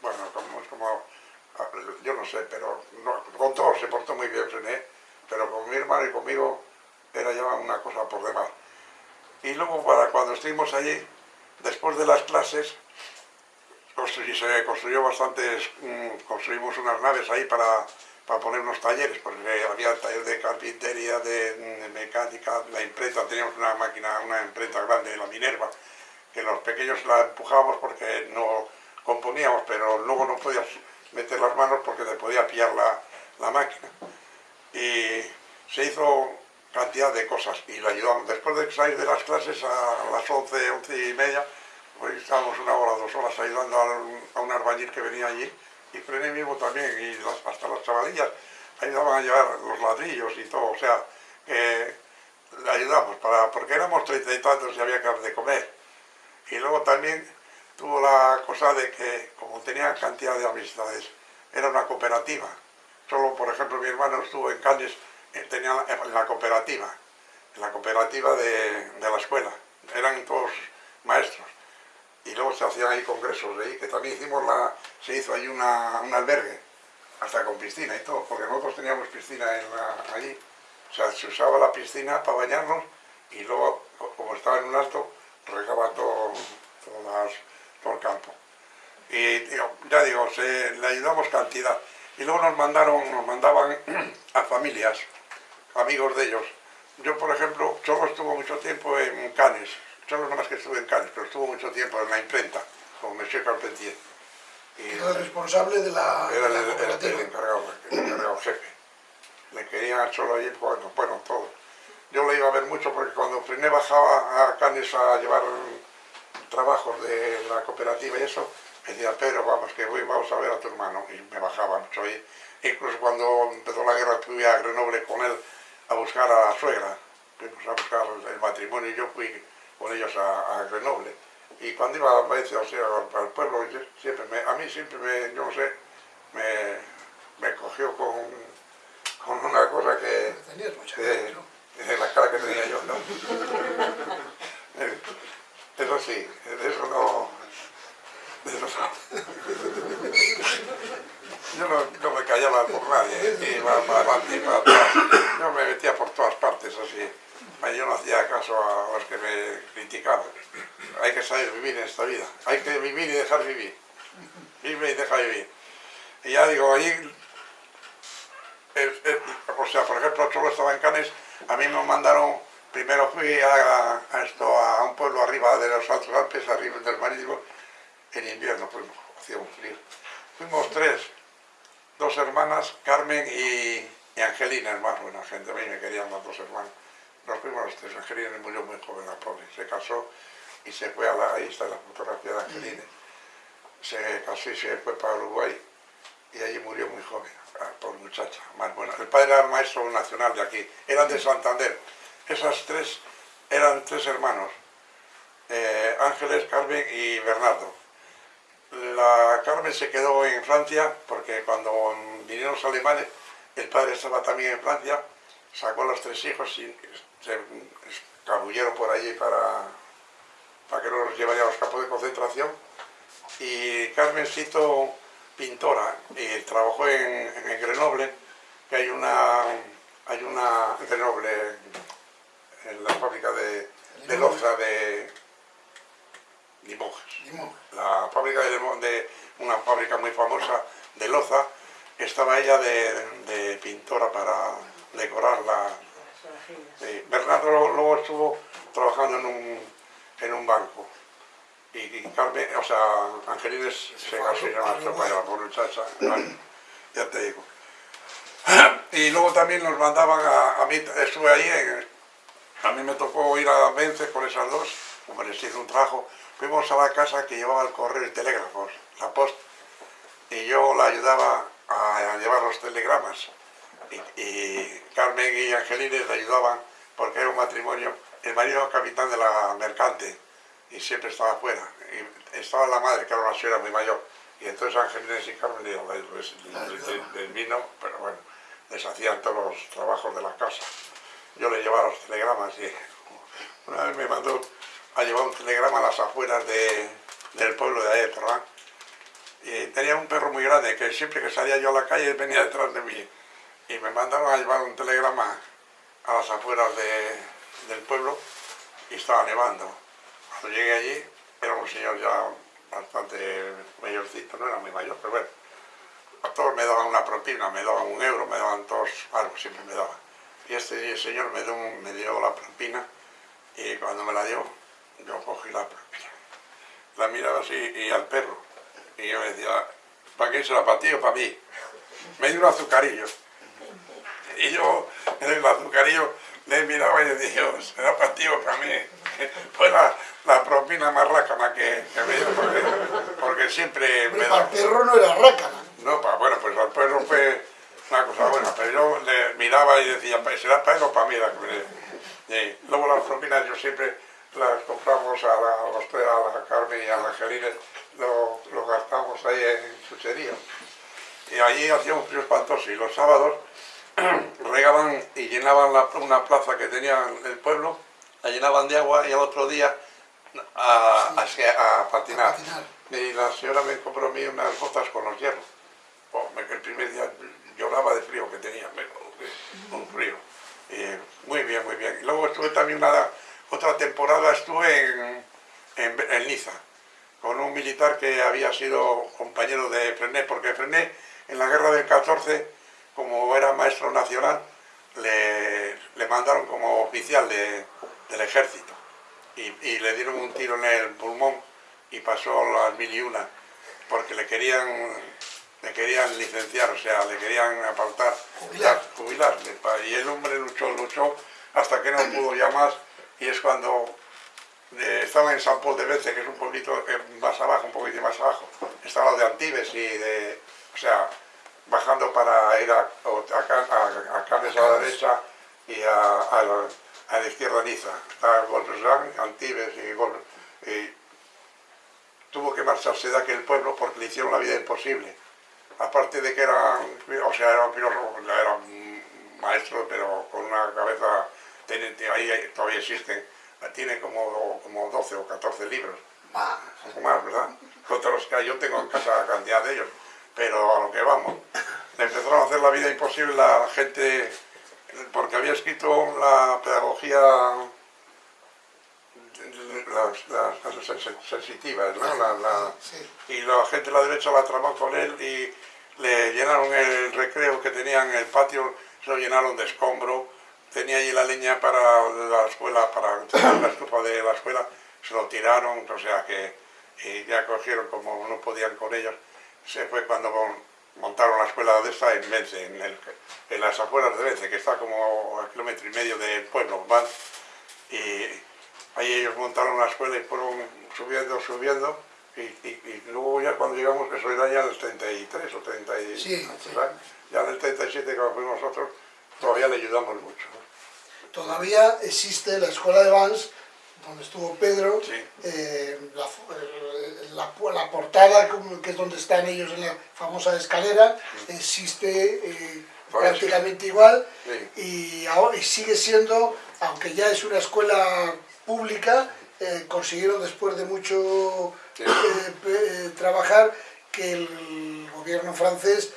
bueno, como, como yo no sé, pero con todos se portó muy bien pero con mi hermano y conmigo era ya una cosa por demás. Y luego para cuando estuvimos allí, después de las clases, se construyó bastantes, mm, construimos unas naves ahí para, para poner unos talleres, porque había taller de carpintería, de, mecánica, la imprenta, teníamos una máquina, una imprenta grande, la Minerva, que los pequeños la empujábamos porque no componíamos, pero luego no podías meter las manos porque te podía pillar la, la máquina. Y se hizo cantidad de cosas y le ayudamos. Después de salir de las clases a las 11, 11 y media, pues estábamos una hora, dos horas ayudando a un, a que venía allí y Frené mismo también, y hasta las chavalillas ayudaban a llevar los ladrillos y todo, o sea, que ayudamos, para, porque éramos treinta y tantos y había que de comer. Y luego también tuvo la cosa de que, como tenía cantidad de amistades, era una cooperativa. Solo, por ejemplo, mi hermano estuvo en Cannes, eh, tenía en la cooperativa, en la cooperativa de, de la escuela. Eran todos maestros y luego se hacían ahí congresos ahí, que también hicimos la, se hizo ahí una, un albergue, hasta con piscina y todo, porque nosotros teníamos piscina en allí, o sea, se usaba la piscina para bañarnos y luego, como estaba en un alto, regaba todo, todo, el campo. Y ya digo, le ayudamos cantidad. Y luego nos mandaron, nos mandaban a familias, amigos de ellos. Yo, por ejemplo, solo estuvo mucho tiempo en Canes, solo nomás que estuve en Cádiz, pero estuvo mucho tiempo en la imprenta, con Monsieur Carpentier. Y era el responsable de la, era el, cooperativa. el, encargado, el encargado jefe. Le querían solo allí, bueno, bueno, todo. Yo le iba a ver mucho porque cuando Frené bajaba a Canes a llevar trabajos de la cooperativa y eso, me decía, Pedro, vamos, que voy, vamos a ver a tu hermano. Y me bajaba mucho ahí. Incluso cuando empezó la guerra fui a Grenoble con él a buscar a la suegra. Fuimos a buscar el matrimonio y yo fui con ellos a, Grenoble. Y cuando iba a veces, o sea, al, pueblo, siempre a mí siempre me, no sé, me, me cogió con, con una cosa que... Tenías mucha de, ¿no? de la cara que tenía yo, ¿no? Eso sí, de eso no... De eso no. Yo no, no me callaba por nadie, y iba para adelante y para atrás. Yo me metía por todas partes así yo no hacía caso a los que me criticaban. Hay que saber vivir en esta vida. Hay que y dejar vivir. Vive y deja vivir. Y ya digo, ahí... O sea, por ejemplo, solo estaba en Canes, a mí me mandaron, primero fui a, a, esto, a un pueblo arriba de los Altos Alpes, arriba del Marítimo, en invierno fuimos, hacía un frío. Fuimos tres, dos hermanas, Carmen y, y Angelina, hermano, buena gente, a mí me querían las dos hermanas nos fuimos los tres, Angelina murió muy joven la pobre, se casó y se fue a la, ahí está la fotografía de Angelina, se casó y se fue para Uruguay y allí murió muy joven, la pobre muchacha, más buena. El padre era maestro nacional de aquí, eran de Santander, esas tres eran tres hermanos, eh, Ángeles, Carmen y Bernardo. La Carmen se quedó en Francia porque cuando vinieron los alemanes, el padre estaba también en Francia, sacó a los tres hijos y se escabulleron por allí para, para que los llevaría a los campos de concentración. Y Carmencito pintora y trabajó en, en Grenoble, que hay una, hay una Grenoble en la fábrica de, de loza de Limoges. Limoges. La fábrica de, de una fábrica muy famosa de loza, estaba ella de, de pintora para decorar la, Sí, Bernardo luego- luego estuvo trabajando en un, en un banco. Y, y Carmen, o sea, Angelines se casó se para por muchacha. Ya te digo. Y luego también nos mandaban a, a mí, estuve ahí, en- a mí me tocó ir a Vence con esas dos, como les hice un trabajo. Fuimos a la casa que llevaba el correo y telégrafos, la post, y yo la ayudaba a, a llevar los telegramas y, y Carmen y Angelines le ayudaban porque era un matrimonio. El marido era capitán de la mercante y siempre estaba afuera. Y estaba la madre, que era una señora muy mayor. Y entonces Angelines y Carmen les, les- les- les- les vino, pero bueno, les hacían todos los trabajos de la casa. Yo le llevaba los telegramas y una vez me mandó a llevar un telegrama a las afueras de- del pueblo de ahí. Y tenía un perro muy grande que siempre que salía yo a la calle venía detrás de mí y me mandaron a llevar un telegrama a las afueras de- del pueblo y estaba nevando. Cuando llegué allí era un señor ya bastante mayorcito, no era muy mayor, pero bueno, a todos me daban una propina, me daban un euro, me daban todos algo, siempre me daban. Y este señor me dio, un- me dio la propina y cuando me la dio, yo cogí la propina. La miraba así y al perro. Y yo decía, ¿para qué será para ti o para mí? Me dio un azucarillo. Y yo en el azucarillo le miraba y le dije, "Oh, será para ti o para mí. Fue la, la propina más rácana que, que me dio, porque, porque siempre me para da... el perro no era rácana. No, pa, bueno, pues al perro fue una cosa buena, pero yo le miraba y decía, "Pues, ¿será para él o para mí la? Y luego las propinas yo siempre las compramos a la, a los a la Carmen y a la Angelina, lo, lo gastamos ahí en chuchería. Y allí hacía un frío espantoso y los sábados regaban y llenaban la- una plaza que tenía el pueblo, la llenaban de agua y al otro día a, a a patinar. A patinar. Y la señora me compró a mí unas botas con los hierros. Oh, el primer día lloraba de frío que tenía, me- un frío. Y muy bien, muy bien. Y luego estuve también una, otra temporada, estuve en, en, en Niza, con un militar que había sido compañero de Frené, porque Frené en la guerra del 14, como era maestro nacional, le, le mandaron como oficial de- del ejército y, y le dieron un tiro en el pulmón y pasó a las mil y una, porque le querían, le querían licenciar, o sea, le querían apartar, Jubilar. jubilarle. Y el hombre luchó, luchó, hasta que no pudo ya más, y es cuando eh, estaba en San Paul de Vence, que es un pueblito eh, más abajo, un poquito más abajo, estaba de Antibes y de, o sea, bajando para ir a, a, a, a Cannes a la derecha y a, a la, a la izquierda Niza. Está Golfesán, Antibes y, Gol- y tuvo que marcharse de aquel pueblo porque le hicieron la vida imposible. Aparte de que era, o sea, era un filósofo, era un maestro, pero con una cabeza, tiene- ahí todavía existen, tiene como, como 12 o 14 libros, Más. más, ¿verdad? Contra los que yo tengo en casa cantidad de ellos, pero a lo que vamos. Le empezaron a hacer la vida imposible a la gente, porque había escrito la pedagogía las, las, las sen- sensitivas, ¿no? La- la- Sí. y la gente de la derecha la tramó con él y le llenaron el recreo que tenían en el patio, se lo llenaron de escombro, tenía allí la leña para la escuela, para la estufa de la escuela, se lo tiraron, o sea que y ya cogieron como no podían con ellos, se fue cuando mon- montaron la escuela de esta en Vence, en, el- en las afueras de Vence, que está como a kilómetro y medio del pueblo, van, y ahí ellos montaron la escuela y fueron subiendo, subiendo, y, y- y luego ya cuando llegamos, eso era ya en el 33 o 30 y, Sí, sí. ya en el 37 cuando fuimos nosotros, todavía le ayudamos mucho. Todavía existe la escuela de Vans, donde estuvo Pedro, Sí. eh, la, portada, que es donde están ellos en la famosa escalera, existe eh, prácticamente igual Sí. y, ahora, y sigue siendo, aunque ya es una escuela pública, eh, consiguieron después de mucho trabajar que el gobierno francés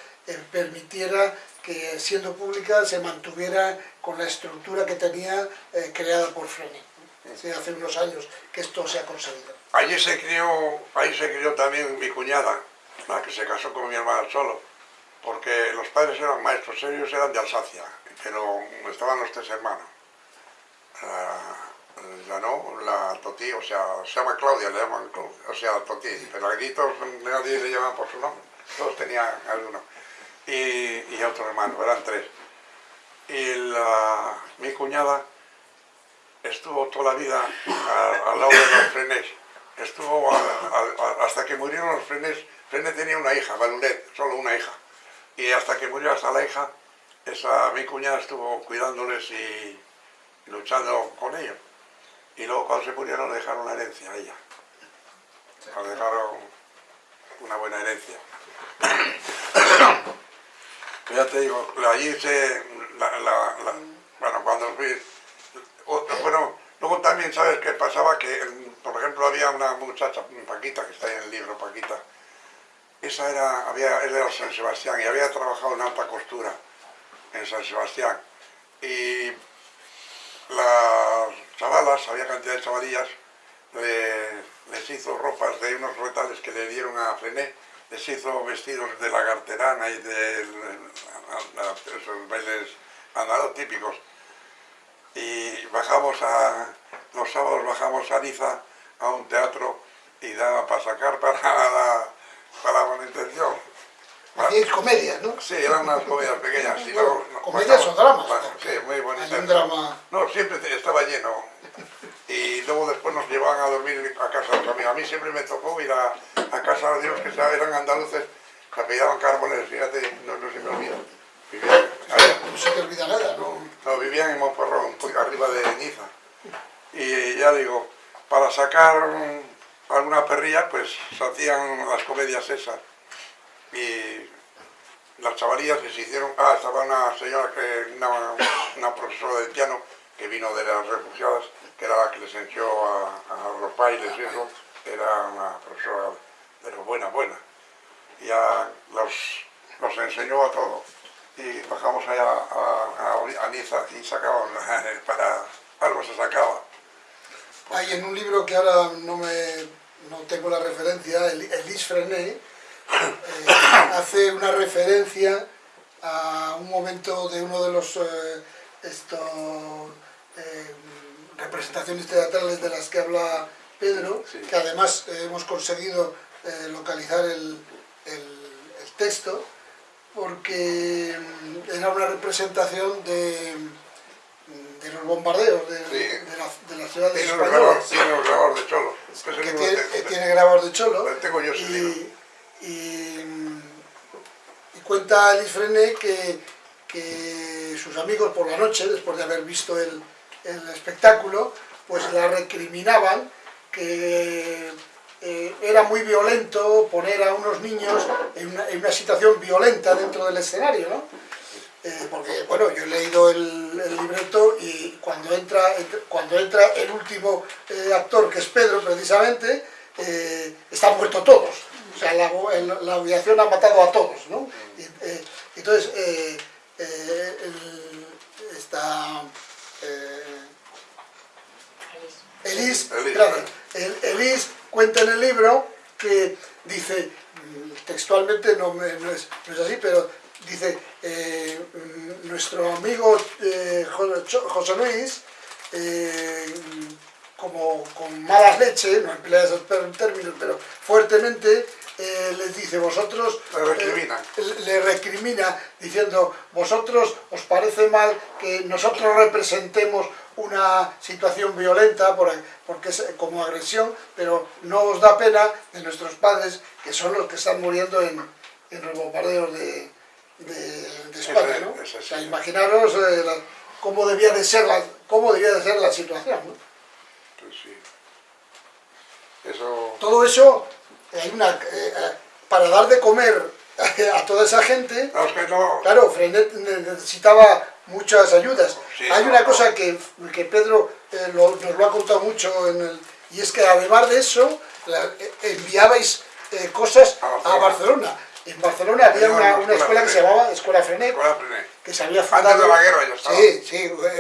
permitiera que siendo pública se mantuviera con la estructura que tenía creada por Frenet. Hace unos años que esto se ha conseguido. Allí se crió, ahí se crió también mi cuñada, la que se casó con mi hermana solo, porque los padres eran maestros, ellos eran de Alsacia, pero estaban los tres hermanos. La, la no, la Toti, o sea, se llama Claudia, le llaman, Clau- o sea, Toti, pero aquí todos, nadie le llama por su nombre, todos tenían alguno. Y, y otro hermano, eran tres. Y mi cuñada estuvo toda la vida al lado de los Frenés. Estuvo hasta que murieron los Frenés. Frené tenía una hija, Valunet, solo una hija. Y hasta que murió hasta la hija, esa, mi cuñada estuvo cuidándoles y, luchando con ellos. Y luego cuando se murieron le dejaron la herencia a ella. Le dejaron una buena herencia. Ya te digo, allí se... la- la- la- bueno, cuando fui... Bueno, luego también, ¿sabes qué pasaba? Que, por ejemplo, había una muchacha, Paquita, que está ahí en el libro, Paquita. Esa era, había, era de San Sebastián y había trabajado en alta costura en San Sebastián. Y las chavalas, había cantidad de chavalillas, le- les hizo ropas de unos retales que le dieron a Frené, les hizo vestidos de la garterana y de esos bailes andados típicos. Y bajamos a, los sábados bajamos a Niza a un teatro y daba para sacar para la, para la manutención. Hacíais comedias, ¿no? Sí, eran unas comedias pequeñas. ¿Comedias o dramas? Sí, muy bonitas. Un drama... No, siempre estaba lleno. Y luego después nos llevaban a dormir a casa de otro amigo. A mí siempre me tocó ir a, a casa de unos que eran andaluces, que apellidaban Cárboles, fíjate, no, no se me olvida. Vivían, No se te olvida nada, ¿no? no, vivían en Montferrón, un poco arriba de Niza. Y ya digo, para sacar alguna perrilla, pues se hacían las comedias esas. Y las chavalillas les hicieron... Ah, estaba una señora, que una, una profesora de piano, que vino de las refugiadas, que era la que les enseñó a, a los bailes y eso. Era una profesora de lo buena, buena. Y a los, los enseñó a todo. Y bajamos allá a, a, a Niza y sacábamos, para algo se sacaba. Hay en un libro que ahora no, me, no tengo la referencia, El- Elise Frenet, eh, hace una referencia a un momento de uno de los eh, estos, eh, representaciones teatrales de las que habla Pedro, Sí. que además eh, hemos conseguido eh, localizar el, el- el texto, porque era una representación de, de los bombardeos de, Sí. de la- de las ciudades Tiene tiene de cholo. Que tiene, que tiene grabador de cholo Lo tengo yo y, y, y cuenta Elis Frené que, que sus amigos por la noche, después de haber visto el, el espectáculo, pues la recriminaban que eh, era muy violento poner a unos niños en una, en una situación violenta dentro del escenario, ¿no? Eh, porque, bueno, yo he leído el, el libreto y cuando entra, entra- cuando entra el último eh, actor, que es Pedro, precisamente, eh, están muertos todos. O sea, la, el- la aviación ha matado a todos, ¿no? Y, eh, entonces, eh, eh, el- esta... eh, Elis, Elis. El- Elis cuenta en el libro que dice, textualmente no, me- no es, no es así, pero dice, eh, nuestro amigo eh, José Luis, eh, como con malas leche, no emplea esos términos, pero fuertemente, eh, les dice, vosotros... Le recriminan. eh, le recrimina diciendo, vosotros os parece mal que nosotros representemos una situación violenta por- porque es como agresión, pero no os da pena de nuestros padres, que son los que están muriendo en, en los bombardeos de, de- de España, ¿no? O sea, imaginaros eh, la- cómo, debía de ser la, cómo debía de ser la situación, ¿no? Pues sí. Eso... Todo eso, hay una, eh, eh, para dar de comer a toda esa gente, No, es que no... Claro, Frenet necesitaba muchas ayudas. Sí, Hay una cosa que, que Pedro eh, lo- nos lo ha contado mucho, en el, y es que además de eso, la- eh, enviabais eh, cosas A a Barcelona. Barcelona. En Barcelona había una, una escuela que se llamaba Escuela Frenet, que se había fundado... Antes de la guerra ya estaba. Sí, sí,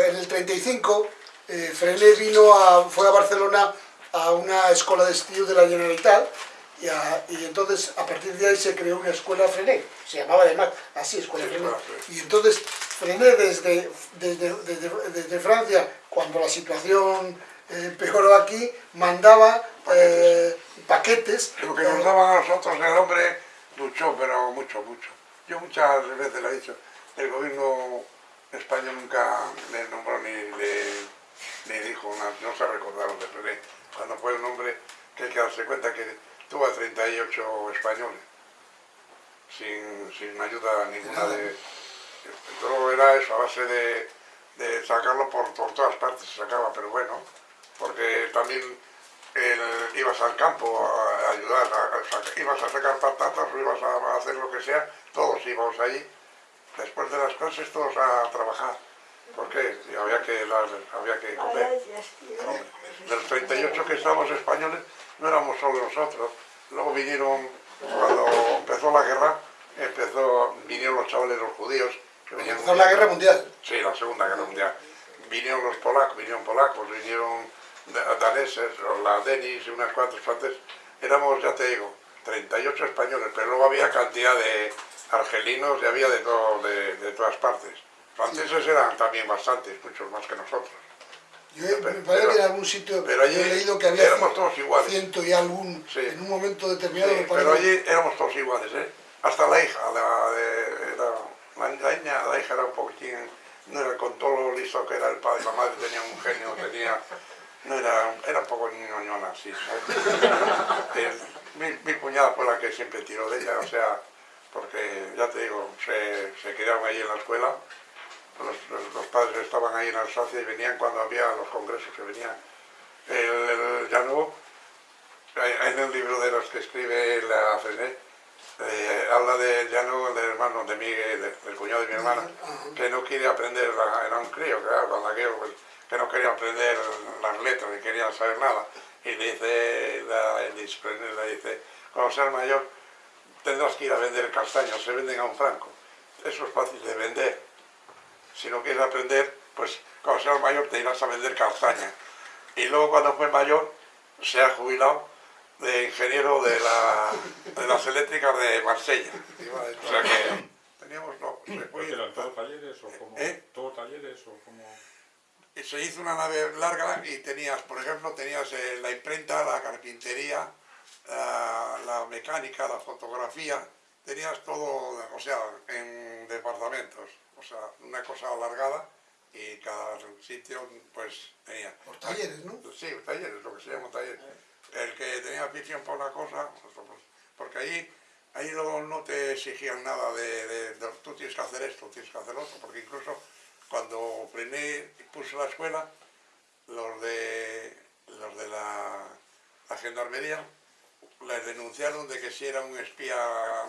en el 35 eh, Frenet vino a, fue a Barcelona a una escuela de estudios de la Generalitat y, a- y entonces a partir de ahí se creó una escuela Frenet, se llamaba además así, Escuela Sí, Frenet. Y entonces Frenet desde, desde, desde, Francia, cuando la situación eh, empeoró aquí, mandaba eh, paquetes. Lo que eh, nos daban a nosotros, el hombre luchó, pero mucho, mucho. Yo muchas veces le he dicho, el gobierno español nunca le nombró ni le, ni dijo nada, no se recordaron de Frené. Cuando fue un hombre que hay que darse cuenta que tuvo a 38 españoles, sin, sin ayuda ninguna de... Todo era eso, a base de, de sacarlo por, por todas partes, se sacaba, pero bueno, porque también el- ibas al campo a, a ayudar, a- a saca- ibas a sacar patatas o ibas a, hacer lo que sea, todos íbamos allí, después de las clases todos a trabajar. ¿Por qué? Y había que, había que comer. Hombre, De los 38 que estábamos españoles, no éramos solo nosotros. Luego vinieron, cuando empezó la guerra, empezó, vinieron los chavales, los judíos. Empezó la guerra mundial. Sí, la Segunda Guerra Mundial. Vinieron los polacos, vinieron polacos, vinieron da- daneses, la Denis y unas cuantas partes. Éramos, ya te digo, 38 españoles, pero luego había cantidad de argelinos y había de, todo, de, de todas partes. Franceses eran también bastantes, muchos más que nosotros. Yo he- me Pero- parece que en pero- algún sitio pero allí he leído que había éramos todos iguales. ciento y algún, Sí. en un momento determinado Sí, pero allí éramos todos iguales, ¿eh? Hasta la hija, la, de, la, la niña, la hija era un poquitín, no era con todo lo listo que era el padre, la madre tenía un genio, tenía, no era, era un poco ñoñona, sí, ¿sabes? El- mi, mi cuñada fue la que siempre tiró de ella, o sea, porque ya te digo, se, se quedaron ahí en la escuela, los, los- padres estaban ahí en Alsacia y venían cuando había los congresos que venían. El, el Llano, en el libro de los que escribe la Frenet, eh, habla de Llano, del hermano de de- del cuñado de mi hermana, que no quiere aprender, era un crío, claro, pues, que no quería aprender las letras, ni quería saber nada. Y le dice, la, le dice, cuando seas mayor tendrás que ir a vender castaños, se venden a un franco. Eso es fácil de vender. Si no quieres aprender, pues cuando seas mayor te irás a vender castaña. Y luego cuando fue mayor, se ha jubilado de ingeniero de, la, de las eléctricas de Marsella. O sea que teníamos, no, se fue ¿Porque eran todos talleres o como? ¿Eh? ¿Todos talleres o como? y se hizo una nave larga y tenías, por ejemplo, tenías eh, la imprenta, la carpintería, la, la mecánica, la fotografía, tenías todo, o sea, en departamentos, o sea, una cosa alargada y cada sitio pues tenía. Por talleres, ¿no? Sí, talleres, lo que se llama talleres. El que tenía afición por una cosa, pues, porque ahí, ahí no te exigían nada de, de- de, tú tienes que hacer esto, tienes que hacer otro, porque incluso cuando Frené puso la escuela, los de, los de la, la gendarmería les denunciaron de que si era un espía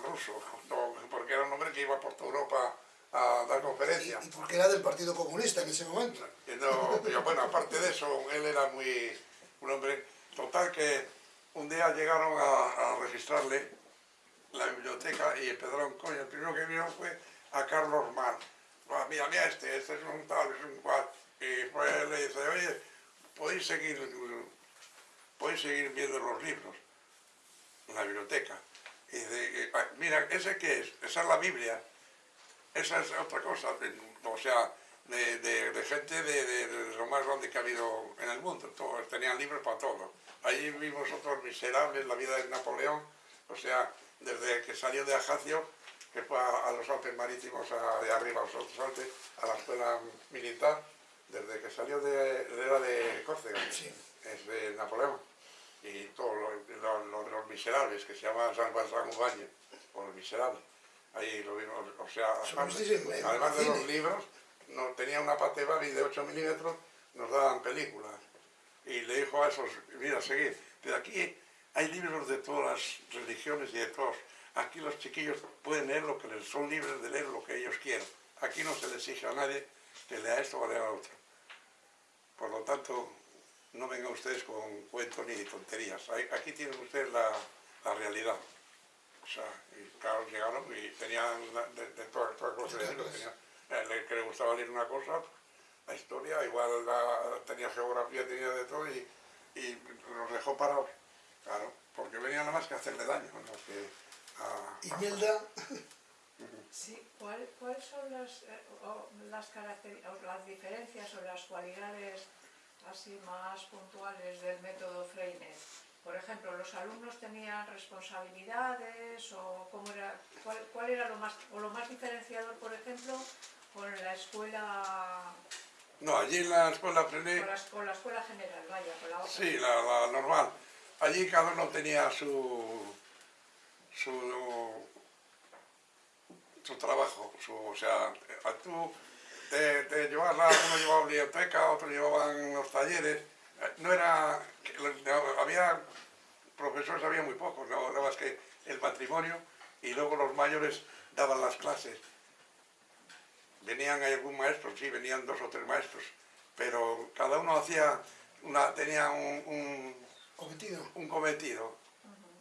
ruso, no, porque era un hombre que iba por toda Europa a dar conferencias. Y, y porque era del Partido Comunista en ese momento. No, pero bueno, aparte de eso, él era muy un hombre total que un día llegaron a, registrarle la biblioteca y empezaron, coño, el primero que vieron fue a Carlos Mann. "Ah, mira, mira este, este es un tal, es un cual. Y pues le dice, oye, podéis seguir, podéis seguir viendo los libros en la biblioteca. Y dice, "Ah, mira, ¿ese qué es? Esa es la Biblia. Esa es otra cosa, o sea, de, gente de- de lo más grande que ha habido en el mundo. Todos tenían libros para todo. Allí vimos otros miserables, la vida de Napoleón, o sea, desde que salió de Ajacio, que fue a, a los Alpes Marítimos, a- de arriba a los otros Alpes, a la escuela militar, desde que salió de, era de Córcega, Sí. es de Napoleón. Y todos los, los- los- los miserables, que se llaman San Juan San Ubaño, o los miserables. Ahí lo vimos, o sea, además de los libros, no, tenía una pate Babi de 8 milímetros, nos daban películas. Y le dijo a esos, mira, seguid, pero aquí hay libros de todas las religiones y de todos. Aquí los chiquillos pueden leer lo que les son libres de leer lo que ellos quieran. Aquí no se les exige a nadie que lea esto o lea lo otro. Por lo tanto, no vengan ustedes con cuentos ni tonterías. Aquí tienen ustedes la, la realidad. O sea, y claro, llegaron y tenían de, de, de toda, toda clase de libros. Tenía, el que le gustaba leer una cosa, la historia, igual la, tenía geografía, tenía de todo y, y los dejó parados. Claro, porque venía nada más que hacerle daño, no que a- Y Melda, Sí, ¿cuál- ¿cuáles son las, eh, o las, caracteri- o las diferencias o las cualidades así más puntuales del método Freine? Por ejemplo, ¿los alumnos tenían responsabilidades o cómo era, cuál, cuál era lo más, o lo más diferenciador, por ejemplo, con la escuela, No, allí en la escuela aprendí, con la, con la escuela general, vaya, con la otra? sí, la, la normal. Allí cada uno tenía su, su, su trabajo, su, o sea, a tú te, te llevabas la, uno llevaba biblioteca, otro llevaban los talleres, no era, había profesores, había muy pocos, no, nada más que el matrimonio y luego los mayores daban las clases. Venían algún maestro, sí, venían dos o tres maestros, pero cada uno hacía una, tenía un, un, cometido. un cometido.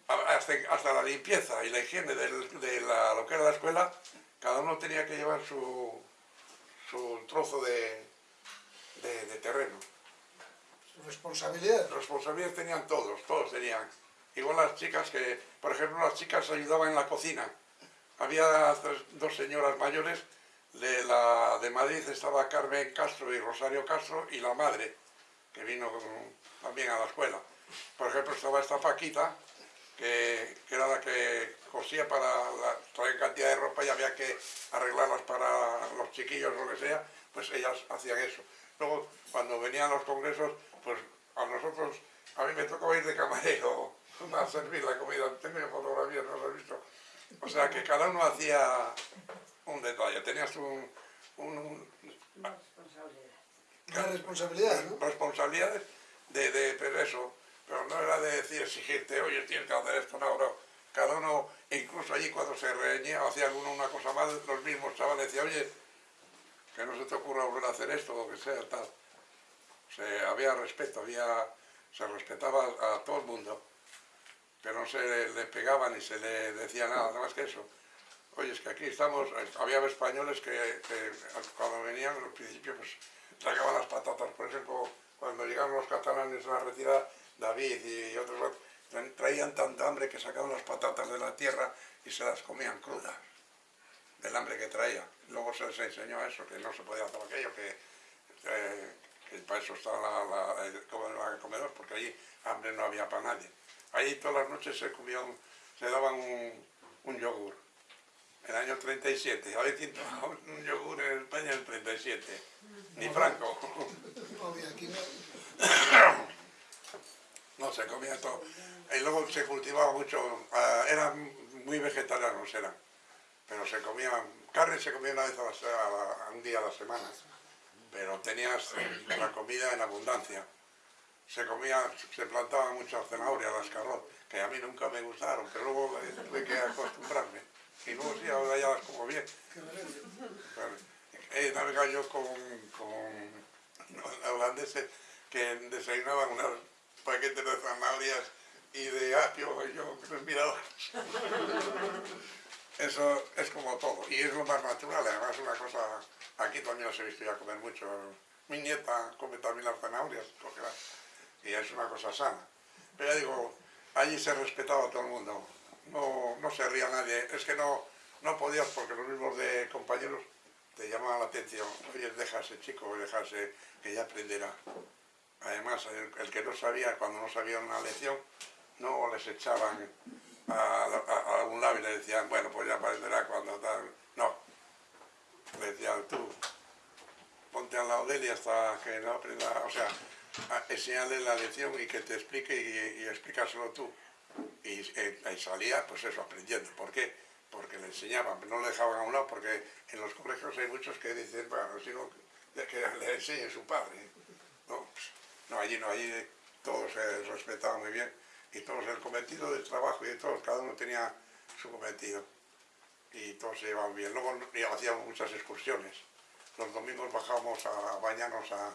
A- Hasta, hasta la limpieza y la higiene de la, lo que era la escuela, cada uno tenía que llevar su, su trozo de, de, de terreno. Responsabilidad. Responsabilidades tenían todos, todos tenían. Igual las chicas que, por ejemplo, las chicas ayudaban en la cocina. Había tres- dos señoras mayores, de, la, de Madrid estaba Carmen Castro y Rosario Castro y la madre, que vino también a la escuela. Por ejemplo, estaba esta Paquita, que, que era la que cosía para la, traer cantidad de ropa y había que arreglarlas para los chiquillos o lo que sea, pues ellas hacían eso. Luego, cuando venían los congresos, pues a nosotros, a mí me tocaba ir de camarero a servir la comida. Tengo fotografías, no las he visto. O sea que cada uno hacía un detalle. Tenías un, un- un- Una responsabilidad, ¿no? responsabilidades de, de pero eso, pero no era de decir, exigirte, oye, tienes que hacer esto, no, no. Cada uno, incluso allí cuando se reñía o hacía alguno una cosa mal, los mismos chavales decían, oye, que no se te ocurra volver a hacer esto, o lo que sea, tal. O sea, había respeto, había, se respetaba a todo el mundo, pero no se le, le pegaba ni se le decía nada, nada más que eso. Oye, es que aquí estamos, había españoles que, cuando venían al principio pues sacaban las patatas, por ejemplo, cuando llegaron los catalanes a la retirada, David y otros traían tanta hambre que sacaban las patatas de la tierra y se las comían crudas, del hambre que traía. Luego se les enseñó eso, que no se podía hacer aquello, que, eh, para eso estaba la, la- el come- el comedor, porque allí hambre no había para nadie. Allí todas las noches se comían, se daban un yogur. El año 37, a ver quién tomaba un yogur en España en el 37. Ni Franco. No, se comía todo. Y luego se cultivaba mucho, ah, eran muy vegetarianos, eran. Pero se comía, carne se comía una vez a la, a un día a la semana. Pero tenías la comida en abundancia. Se comía, se plantaban muchas zanahorias, las carrotas, que a mí nunca me gustaron, pero luego tuve que acostumbrarme. Y luego sí, ahora ya las como bien. Claro. He navegado yo con, con holandeses que desayunaban unos paquetes de zanahorias y de apio, y yo les miraba. Eso es como todo, y es lo más natural, además una cosa, aquí también os he visto ya comer mucho, mi nieta come también las zanahorias, porque y es una cosa sana. Pero ya digo, allí se respetaba a todo el mundo, no, no se ría nadie, es que no, no podías porque los mismos de compañeros te llamaban la atención, oye, ese chico, ese que ya aprenderá. Además, el, que no sabía, cuando no sabía una lección, no les echaban a, a- a un lado y le decían, bueno, pues ya aprenderá cuando tal. No, le decían tú, ponte al lado de él y hasta que no aprenda, o sea, enseñarle la lección y que te explique y, y explícaselo tú. Y, eh, ahí salía, pues eso, aprendiendo. ¿Por qué? Porque le enseñaban, no le dejaban a un lado, porque en los colegios hay muchos que dicen, bueno, si no, que le enseñe su padre. No, pues, no, allí no, allí todos se respetaban muy bien y todos el cometido del trabajo y de todos, cada uno tenía su cometido y todos se llevaban bien. Luego y hacíamos muchas excursiones. Los domingos bajábamos a bañarnos a-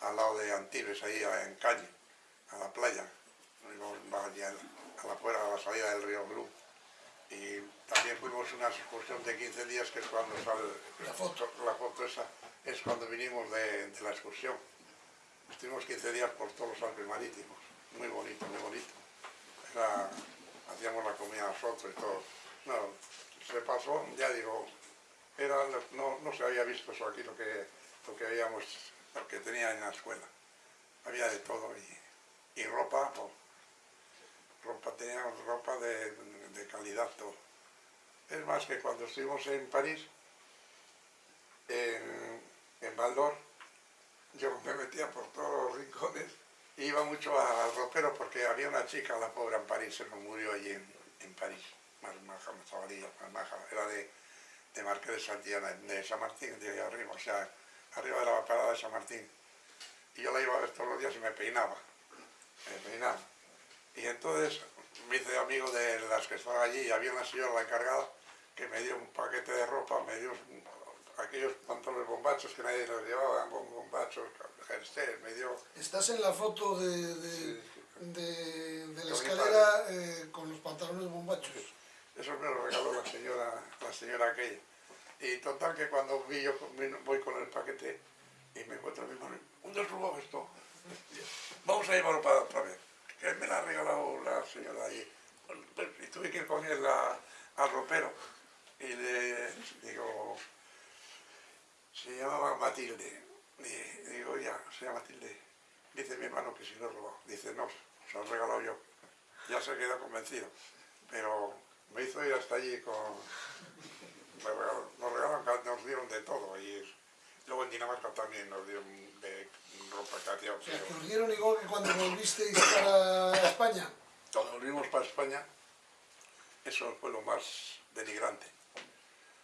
al lado de Antibes, ahí en Caño, a la playa. Íbamos a, la a la salida del río Blu. Y también fuimos una excursión de 15 días, que es cuando sale La foto. la foto esa, es cuando vinimos de, la excursión. Estuvimos 15 días por todos los Alpes marítimos, muy bonito, muy bonito. Hacíamos la comida nosotros y todo. No, se pasó, ya digo, era, no, no se había visto eso aquí, lo que, lo que habíamos, lo que tenía en la escuela. Había de todo y, y ropa, pues, ropa, teníamos ropa de, de calidad todo. Es más que cuando estuvimos en París, en, en Val yo me metía por todos los rincones y iba mucho al ropero porque había una chica, la pobre en París, se nos murió allí en, en París, más maja, más chavalilla, más maja, era de, de Marqués de Santillana, de San Martín, de ahí arriba, o sea, arriba de la parada de San Martín. Y yo la iba a ver todos los días y me peinaba, me peinaba. Y entonces me hice amigo de las que estaban allí y había una señora, la encargada, que me dio un paquete de ropa, me dio un- aquellos pantalones bombachos que nadie los llevaba, bom- bombachos, jersey, me dio... Estás en la foto de, de, Sí. de- de la escalera eh, con los pantalones bombachos. Eso me lo regaló la señora, la señora aquella. Y total que cuando vi yo voy con el paquete y me encuentro a mi mano, ¿dónde has robado esto? Vamos a llevarlo para otra vez. Que me la ha regalado la señora allí. Y tuve que ir con él a- al ropero y le digo, se llamaba Matilde. Y digo, ya, se llama Matilde. Dice mi hermano que si lo he robado. Dice, no, se lo he regalado yo. Ya se quedó convencido. Pero me hizo ir hasta allí con... me regalan- Nos regalan, nos dieron de todo. Y luego en Dinamarca también nos dieron de ropa que hacía O sea, frío. que os dieron igual que cuando volvisteis para España. Cuando volvimos para España, eso fue lo más denigrante.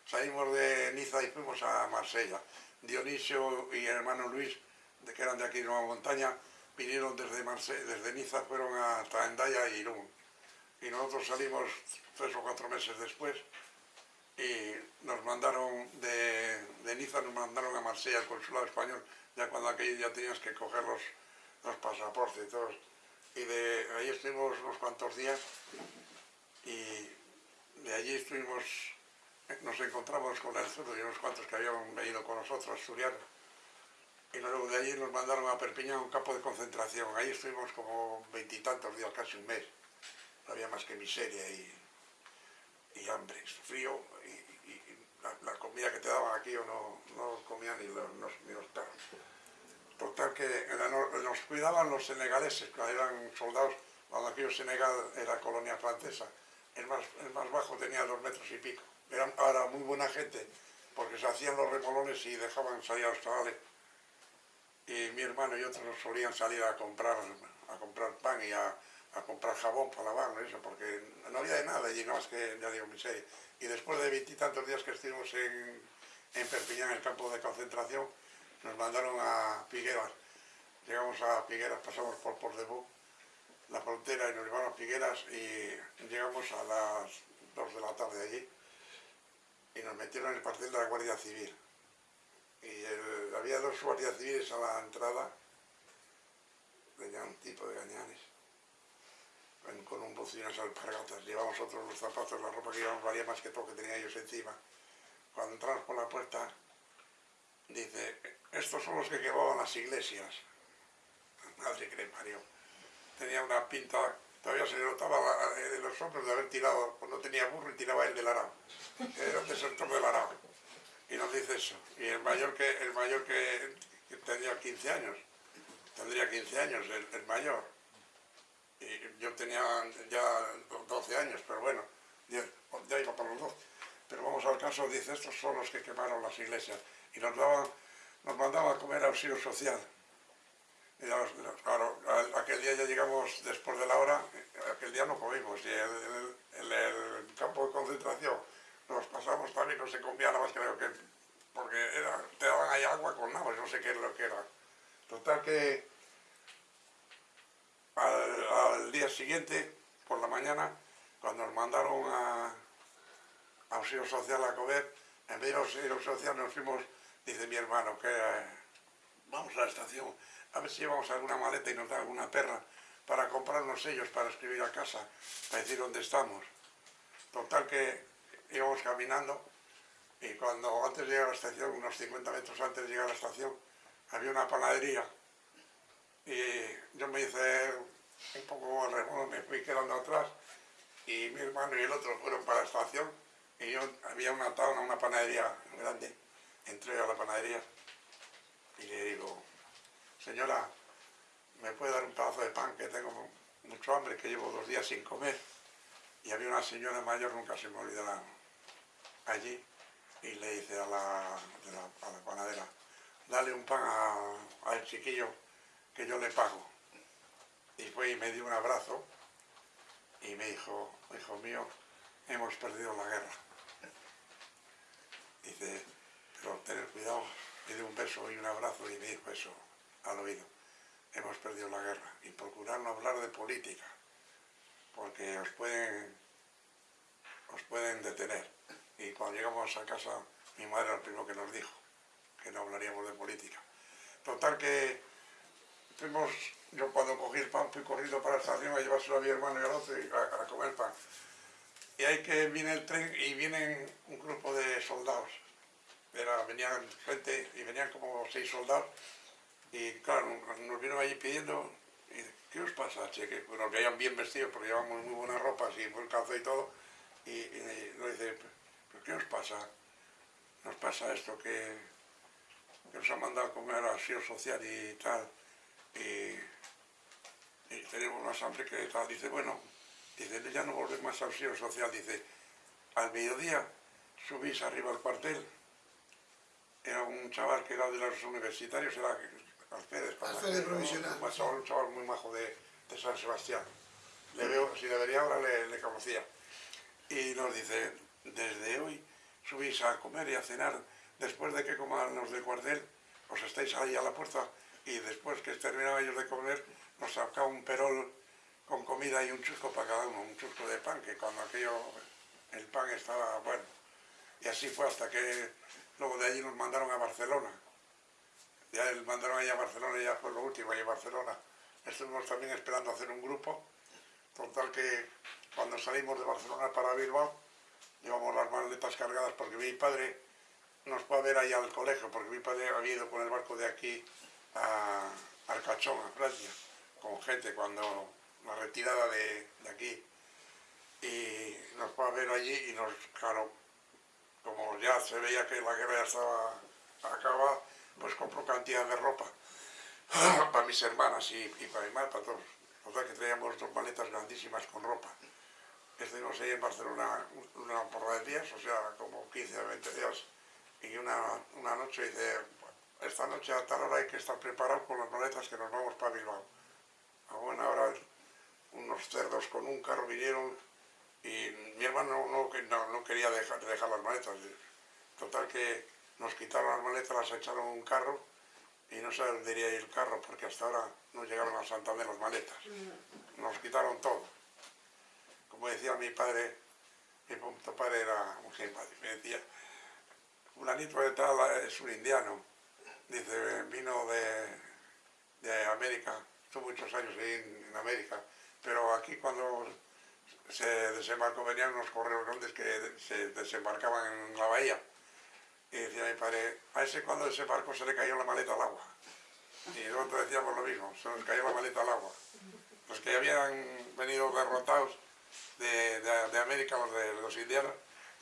Salimos de Niza y fuimos a Marsella. Dionisio y el hermano Luis, de que eran de aquí de Nueva Montaña, vinieron desde, Marse- desde Niza, fueron a Endaya y Irún. Y nosotros salimos tres o cuatro meses después y nos mandaron de, de Niza, nos mandaron a Marsella, al consulado español, ya cuando aquello ya tenías que coger los, los pasaportes y todo. Y de ahí estuvimos unos cuantos días y de allí estuvimos, nos encontramos con el zurdo y unos cuantos que habían venido con nosotros, asturianos. Y luego de allí nos mandaron a Perpiñán, un campo de concentración. Ahí estuvimos como veintitantos días, casi un mes. No había más que miseria y, y hambre, frío la, comida que te daban aquí o no, no comía ni los, ni los perros. Total que nos cuidaban los senegaleses, que eran soldados, cuando aquello Senegal era colonia francesa. El más, más bajo tenía dos metros y pico. Eran ahora muy buena gente, porque se hacían los remolones y dejaban salir a los chavales. Y mi hermano y otros solían salir a comprar, a comprar pan y a, a comprar jabón para lavarlo eso, porque no había de nada allí, no más que, ya digo, miseria. Y después de veintitantos días que estuvimos en, en Perpiñán, en el campo de concentración, nos mandaron a Figueras. Llegamos a Figueras, pasamos por Portebú, la frontera, y nos llevaron a Figueras y llegamos a las 2 de la tarde allí y nos metieron en el cuartel de la Guardia Civil. Y había dos guardias civiles a la entrada, tenía un tipo de gañanes, con, un y unas alpargatas. Llevamos otros los zapatos, la ropa que llevamos valía más que todo que tenían ellos encima. Cuando entramos por la puerta, dice, estos son los que quemaban las iglesias. Madre que le parió. Tenía una pinta, todavía se le notaba eh, los hombros de haber tirado, pues no tenía burro y tiraba el del arao. Era un desertor del arao. Y nos dice eso. Y el mayor que, el mayor que, tenía 15 años, tendría 15 años, el, el mayor. Y yo tenía ya 12 años, pero bueno, ya, iba para los 12. Pero vamos al caso, dice, estos son los que quemaron las iglesias. Y nos daban, nos mandaban a comer auxilio social. Y ya, claro, aquel día ya llegamos después de la hora, aquel día no comimos. Y el, el- campo de concentración nos pasamos también, no se comía nada más creo que, porque te daban ahí agua con nabos, no sé qué es lo que era. Total que al, día siguiente, por la mañana, cuando nos mandaron a, a auxilio social a comer, en vez de auxilio social nos fuimos, dice mi hermano, que eh, vamos a la estación, a ver si llevamos alguna maleta y nos da alguna perra para comprar unos sellos para escribir a casa, para decir dónde estamos. Total que íbamos caminando y cuando antes de llegar a la estación, unos 50 metros antes de llegar a la estación, había una panadería y yo me hice un poco remodo, me fui quedando atrás y mi hermano y el otro fueron para la estación y yo había una tauna, una panadería grande, entré a la panadería y le digo, señora, ¿me puede dar un pedazo de pan que tengo mucho hambre, que llevo dos días sin comer? Y había una señora mayor, nunca se me olvidará, allí, y le dice a la, a la panadera, dale un pan al chiquillo que yo le pago. Y fue y me dio un abrazo y me dijo, hijo mío, hemos perdido la guerra. Dice, pero tener cuidado, me dio un beso y un abrazo y me dijo eso al oído. Hemos perdido la guerra y procurar no hablar de política, porque os pueden, os pueden detener. Y cuando llegamos a casa, mi madre era el primero que nos dijo que no hablaríamos de política. Total que fuimos, yo cuando cogí el pan fui corriendo para la estación a llevárselo a mi hermano y al otro y a, a comer pan. Y ahí que viene el tren y vienen un grupo de soldados. Era, venían gente y venían como seis soldados y claro, nos vieron allí pidiendo, y, ¿qué os pasa, che? Que nos veían bien vestidos porque llevamos muy buenas ropas y buen calzado y todo. Y, y nos dice, ¿pero qué os pasa? Nos pasa esto que, nos han mandado a comer asilo social y tal. Y, y tenemos más hambre que tal. Dice, bueno, dice, ya no volvemos más al asilo social. Dice, al mediodía subís arriba al cuartel. Era un chaval que era de los universitarios, era provisional. Un chaval, un chaval muy majo de, de San Sebastián. Le veo, si le vería ahora le, le conocía. Y nos dice, desde hoy subís a comer y a cenar, después de que coman los del cuartel, os estáis ahí a la puerta y después que terminaban ellos de comer, nos sacaba un perol con comida y un chusco para cada uno, un chusco de pan, que cuando aquello, el pan estaba bueno. Y así fue hasta que luego de allí nos mandaron a Barcelona. Ya el mandaron allá a Barcelona, ya fue lo último, allá a Barcelona. Estuvimos también esperando hacer un grupo. Total que cuando salimos de Barcelona para Bilbao, llevamos las maletas cargadas porque mi padre nos fue a ver allá al colegio, porque mi padre había ido con el barco de aquí a Arcachón, a Francia, con gente cuando la retirada de, de aquí. Y nos fue a ver allí y nos, claro, como ya se veía que la guerra ya estaba acabada, pues compró cantidad de ropa para mis hermanas y, y para mi madre, para todos. Total que traíamos dos maletas grandísimas con ropa. Estuvimos ahí en Barcelona una porra de días, o sea, como 15 o 20 días. Y una, una noche dice, esta noche a tal hora hay que estar preparado con las maletas que nos vamos para Bilbao. A buena hora unos cerdos con un carro vinieron y mi hermano no, no, no quería dejar, dejar las maletas. Total que nos quitaron las maletas, las echaron un carro y no ir el carro porque hasta ahora no llegaron a Santander las maletas. Nos quitaron todo. Como decía mi padre, mi punto padre era un simpático, me decía, fulanito de tal es un indiano, dice, vino de, de América, estuvo muchos años en, en América, pero aquí cuando se desembarcó venían unos correos grandes que se desembarcaban en la bahía. Y decía mi padre, a ese cuando desembarcó se le cayó la maleta al agua. Y nosotros decíamos lo mismo, se nos cayó la maleta al agua. Los que habían venido derrotados de, de- América, los de los indianos,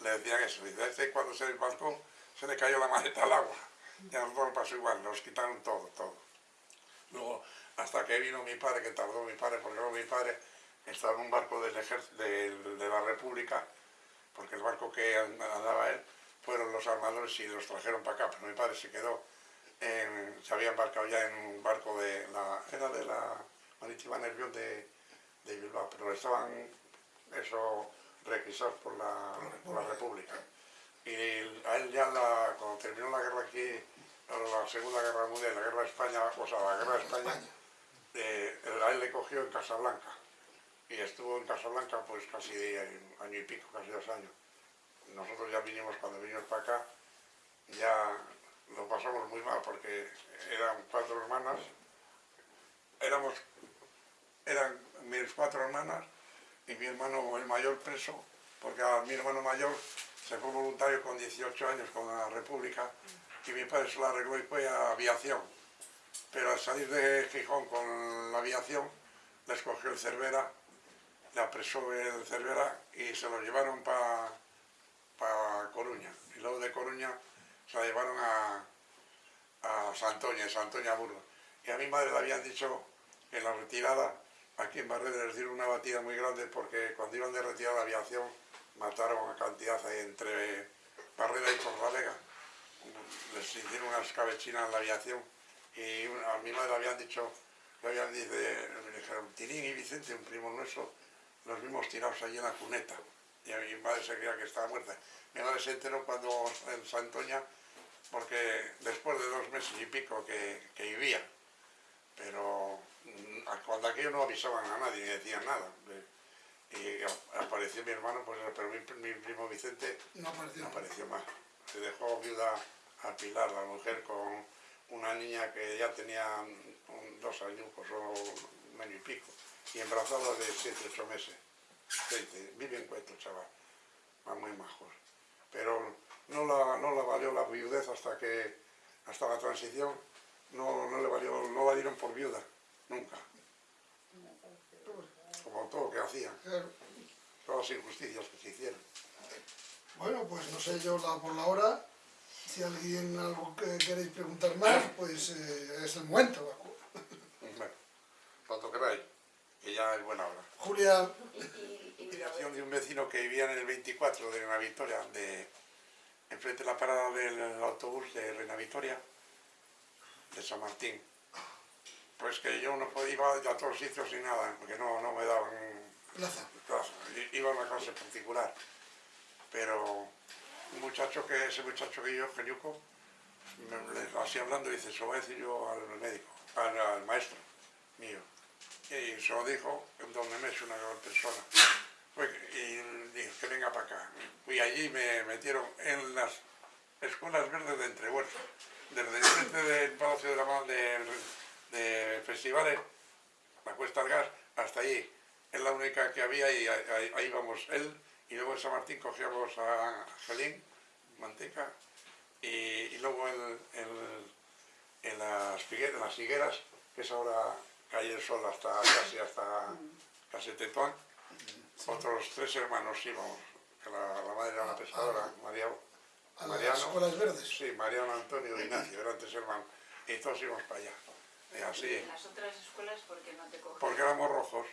le decían eso. Dice, a este cuando se desbarcó se le cayó la maleta al agua. Y a nosotros nos pasó igual, nos quitaron todo, todo. Luego, hasta que vino mi padre, que tardó mi padre, porque luego mi padre estaba en un barco del de, de la República, porque el barco que andaba él fueron los armadores y los trajeron para acá, pero mi padre se quedó, se había embarcado ya en un barco de la, era de la Marítima Nervión de, de Bilbao, pero estaban eso requisados por la, por la República. Y a él ya la- cuando terminó la guerra aquí, la Segunda Guerra Mundial, la Guerra de España, o sea, la Guerra de España, España. eh, a él le cogió en Casablanca. Y estuvo en Casablanca pues casi un año y pico, casi dos años. Nosotros ya vinimos, cuando vinimos para acá, ya lo pasamos muy mal porque eran cuatro hermanas, éramos, eran mis cuatro hermanas y mi hermano el mayor preso porque a mi hermano mayor se fue voluntario con 18 años con la República y mi padre se lo arregló y fue a aviación. Pero al salir de Gijón con la aviación, les cogió el Cervera, le apresó el Cervera y se lo llevaron para Coruña. Y luego de Coruña se la llevaron a, a Santoña, Santoña Burgos. Y a mi madre le habían dicho en la retirada, aquí en Barredo les dieron una batida muy grande porque cuando iban de retirada de aviación mataron a cantidad ahí entre Barreda y Torralega. Les hicieron unas cabechinas en la aviación y a mi madre le habían dicho, le habían dicho, Tirín y Vicente, un primo nuestro, los vimos tirados allí en la cuneta. Y a mi madre se creía que estaba muerta. Mi madre se enteró cuando en Santoña, porque después de dos meses y pico que, que vivía, pero mm, cuando aquello no avisaban a nadie ni decían nada. Y apareció mi hermano, pues, pero mi, mi primo Vicente No apareció. no apareció más. Se dejó viuda a Pilar, la mujer, con una niña que ya tenía un- dos años o un año y pico, y embarazada de siete, ocho meses. Veinte, vive en Cueto, chaval, van muy majos. Pero no la, no la valió la viudez hasta que, hasta la transición, no, no le valió, no la dieron por viuda, nunca. Todo lo que hacían, Claro. todas las injusticias que se hicieron. Bueno, pues no sé yo la, por la hora. Si alguien algo que queréis preguntar más, pues eh, es el momento. Bueno, cuanto queráis, que ya es buena hora. Julia, Dirección de un vecino que vivía en el 24 de Reina Victoria, de, enfrente de la parada del autobús de Reina Victoria, de San Martín. Pues que yo no podía ir a todos los sitios sin nada, porque no, no me daban plaza. Iba a una clase particular. Pero un muchacho que, ese muchacho que yo, Geniuco, así hablando, dice, se lo voy a decir yo al médico, al, al maestro mío. Y se lo dijo donde me es una persona. Fue y dijo que venga para acá. Fui allí y me metieron en las escuelas verdes de Entrehuertos. Desde el frente del Palacio de la Ma- de, Festivales, la Cuesta del Gas, hasta allí. Es la única que había y ahí, ahí- íbamos él. Y luego en San Martín cogíamos a Gelín, Manteca, y, y luego en, en- en las, figueras, las higueras, que es ahora calle el sol hasta casi hasta casi Tetuán, otros tres hermanos íbamos, que la, la madre era una pescadora, María, A las Mariano, escuelas verdes. sí, Mariano Antonio y Ignacio, eran tres hermanos, y todos íbamos para allá. Y así, en las otras escuelas, ¿por qué no te cogen? porque éramos rojos.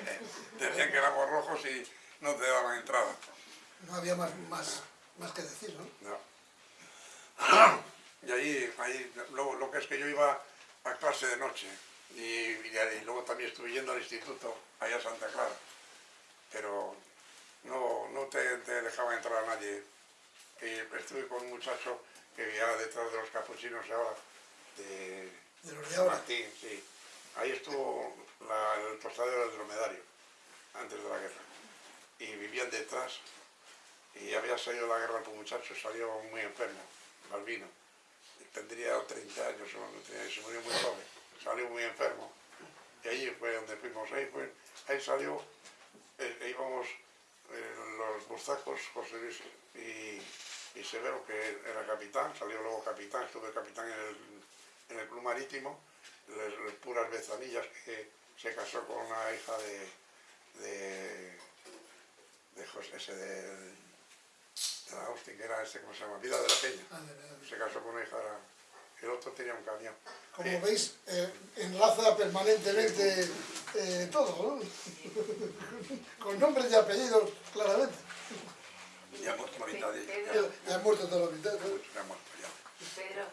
Decían que éramos rojos y no te daban entrada. No había más, más, más que decir, ¿no? No. Y ahí, ahí luego, lo que es que yo iba a clase de noche y, y- y luego también estuve yendo al instituto, allá a Santa Clara, pero no, no te, te dejaba entrar a nadie. Y estuve con un muchacho que vivía detrás de los capuchinos ahora, de De los de ahora. Martín, sí. Ahí estuvo el tostadero del dromedario, antes de la guerra. Y vivían detrás. Y había salido la guerra el muchacho, salió muy enfermo, Balbino. Tendría 30 años, se murió muy joven. Salió muy enfermo. Y allí fue donde fuimos. Ahí, fue, ahí salió, eh, íbamos eh, los burzacos, José Luis y, y Severo, que era capitán, salió luego capitán, estuve capitán en el, en el club marítimo, les- puras bezanillas, que se casó con una hija de, de, de José, ese de, de la Austin, que era este, ¿cómo se llama? Vida de la Peña. Ah, de. Se casó con una hija, el otro tenía un camión. Como Eh, veis, eh, enlaza permanentemente eh, todo, ¿no? Con nombres y apellidos, claramente. Ya hemos mitad de Pedro, Ya ha muerto toda la mitad, ¿no? ya hemos ya. y Pedro,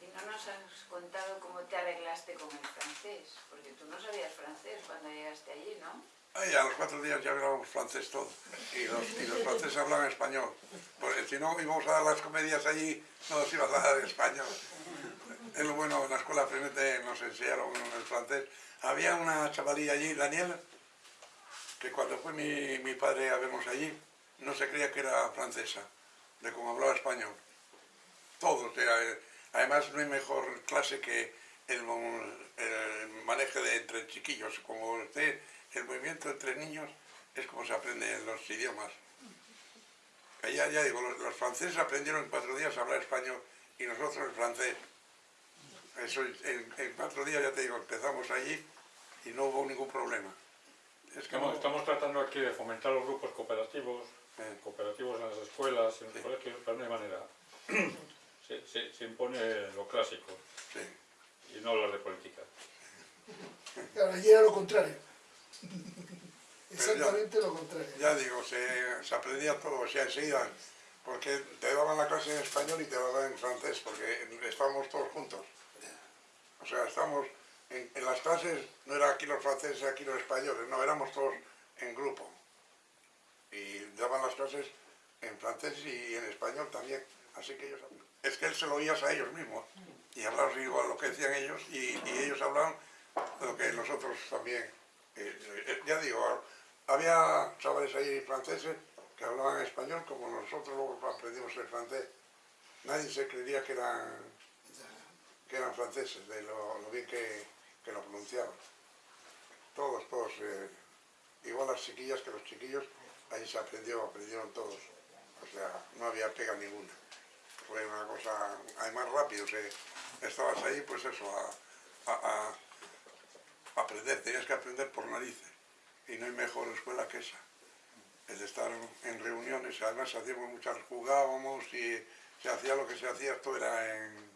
¿y no nos has contado cómo te arreglaste con el francés? Porque tú no sabías francés cuando llegaste allí, ¿no? Ay, a los cuatro días ya hablábamos francés todo. Y los, franceses hablaban español. Porque si no íbamos a dar las comedias allí, no nos iban a dar español. Es lo bueno, en la escuela Frenete nos enseñaron el francés. Había una chavalilla allí, Daniela, que cuando fue mi, padre a vernos allí, no se creía que era francesa, de cómo hablaba español. Todos. eh, Además, no hay mejor clase que el, el manejo de entre chiquillos. Como usted, el movimiento entre niños es como se aprenden los idiomas. Ya, ya digo, los, los franceses aprendieron en cuatro días a hablar español y nosotros el francés. Eso en, en cuatro días, ya te digo, empezamos allí y no hubo ningún problema. Es que Estamos, no- estamos tratando aquí de fomentar los grupos cooperativos, Eh. cooperativos en las escuelas en los Sí. colegios, hay manera. Se, se- se impone lo clásico sí. y no hablar de política. Claro, allí era lo contrario. Exactamente lo contrario. Ya digo, se, se aprendía todo, o sea, enseguida, porque te daban la clase en español y te daban en francés, porque estábamos todos juntos. O sea, estábamos en, en las clases, no era aquí los franceses, aquí los españoles, no, éramos todos en grupo. Y daban las clases en francés y en español también, así que ellos... Es que él se lo oías a ellos mismos, y hablabas igual lo que decían ellos, y, ellos hablaban lo que nosotros también. Eh, eh, ya digo, había chavales ahí franceses que hablaban español como nosotros luego aprendimos el francés. Nadie se creería que eran, que eran franceses, de lo, bien que, que lo pronunciaban. Todos, todos, eh, igual las chiquillas que los chiquillos, ahí se aprendió, aprendieron todos. O sea, no había pega ninguna. Fue una cosa, además rápido, se, estabas ahí pues eso, a- aprender, tenías que aprender por narices. Y no hay mejor escuela que esa. El de estar en reuniones, además hacíamos muchas, jugábamos y se hacía lo que se hacía, esto era en,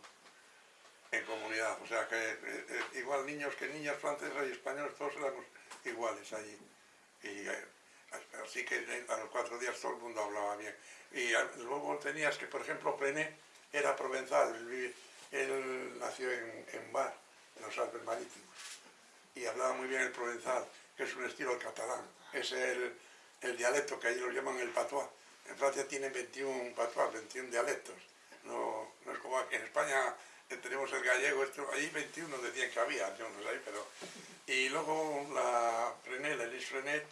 en comunidad. O sea que eh, eh, igual niños que niñas francesas y españoles, todos éramos iguales allí. Eh, así que a los cuatro días todo el mundo hablaba bien. Y eh, luego tenías que, por ejemplo, Prené era provenzal, él, nació en, en Bar, en los Alpes Marítimos y hablaba muy bien el provenzal, que es un estilo catalán. Es el, el dialecto que allí lo llaman el patois. En Francia tienen 21 patois, 21 dialectos. No, no es como aquí en España que tenemos el gallego, esto, ahí 21 decían que había, yo no sé, pero... Y luego la Frenet, la Elise Frenet,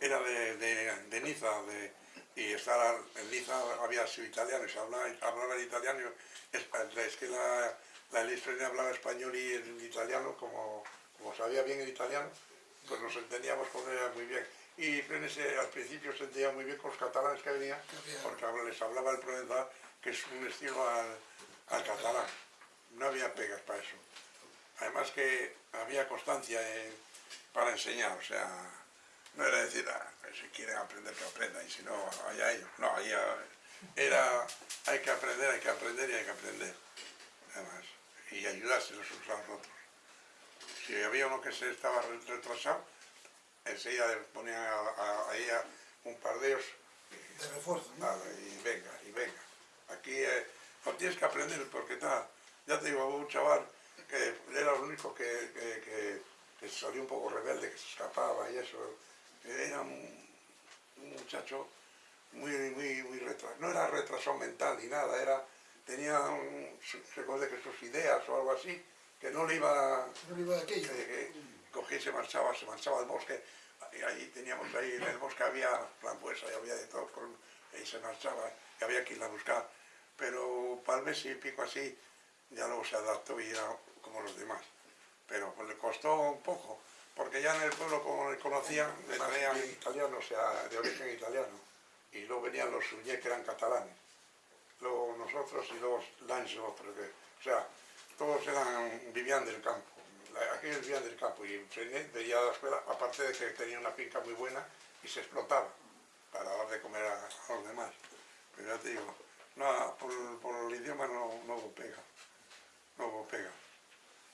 era de, de, de Niza, de, y estaba, en Niza había sido italiano, y se hablaba, hablaba el italiano, es, que la, la Frenet hablaba español y el italiano, como, como sabía bien el italiano, pues nos entendíamos con ella muy bien. Y Frenet se- al principio se entendía muy bien con los catalanes que venían, porque les hablaba el provenzal, que es un estilo al, al catalán. No había pegas para eso. Además que había constancia en- para enseñar, o sea, no era decir, "Ah, si quieren aprender que aprendan y si no, allá ellos. No, ah, era, hay que aprender, hay que aprender y hay que aprender. Además, y ayudarse los unos a los otros. Si había uno que se estaba re- retrasado, enseguida le ponían a, a- ahí a un par de ellos De refuerzo, ¿no? Vale, y venga, y venga. Aquí eh, no tienes que aprender porque tal. Ya te digo, hubo un chaval que era el único que, que, que- que salió un poco rebelde, que se escapaba y eso. Era un, un muchacho muy, muy, muy retrasado. No era retrasado mental ni nada, era, tenía un, que sus ideas o algo así, que no le iba No iba de aquello. que, que cogía y se marchaba, se marchaba al bosque, y ahí teníamos ahí en el bosque había frambuesa y había de todo, por, y se marchaba, y había que ir a buscar. Pero para el mes y pico así, ya luego se adaptó y era como los demás. Pero pues le costó un poco, porque ya en el pueblo como le conocían, le traían italiano, o sea, de origen italiano. Y luego venían los Suñé, que eran catalanes. Luego nosotros y luego Lange, otro que, o sea, todos eran, vivían del campo. Aquellos vivían del campo y Frenet veía a la escuela, aparte de que tenía una finca muy buena y se explotaba para dar de comer a, a los demás. Pero ya te digo, no, por, por el idioma no, no pega, no pega.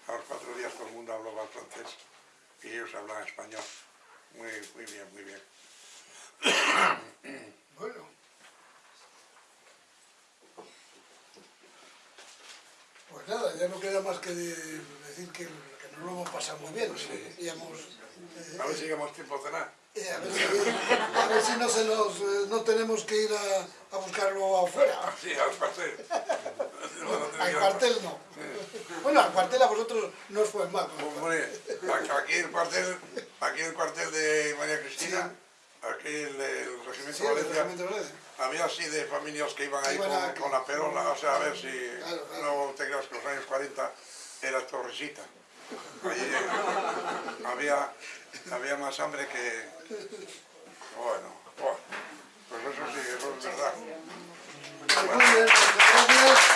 A los cuatro días todo el mundo hablaba francés y ellos hablaban español. Muy, muy bien, muy bien. Bueno. Pues nada, ya no queda más que de- decir que, que nos lo hemos pasado muy bien. Sí. Y hemos, eh, A ver si llegamos tiempo a cenar. eh, a, ver si, a ver si no, se nos, eh, no tenemos que ir a, a buscarlo afuera. Sí, al cuartel. Al cuartel no. Bueno, al cuartel a vosotros no os fue mal. Hombre, aquí el cuartel, aquí el cuartel de María Cristina, aquí el, el regimiento Sí, el Valencia, regimiento de Valencia. había así de familias que iban ahí con, con la perola, o sea, a ver si Claro, claro. no te creas que los años 40 era torresita. Allí había, había más hambre que... Bueno, bueno, pues eso sí, eso ¿verdad? Muchas gracias.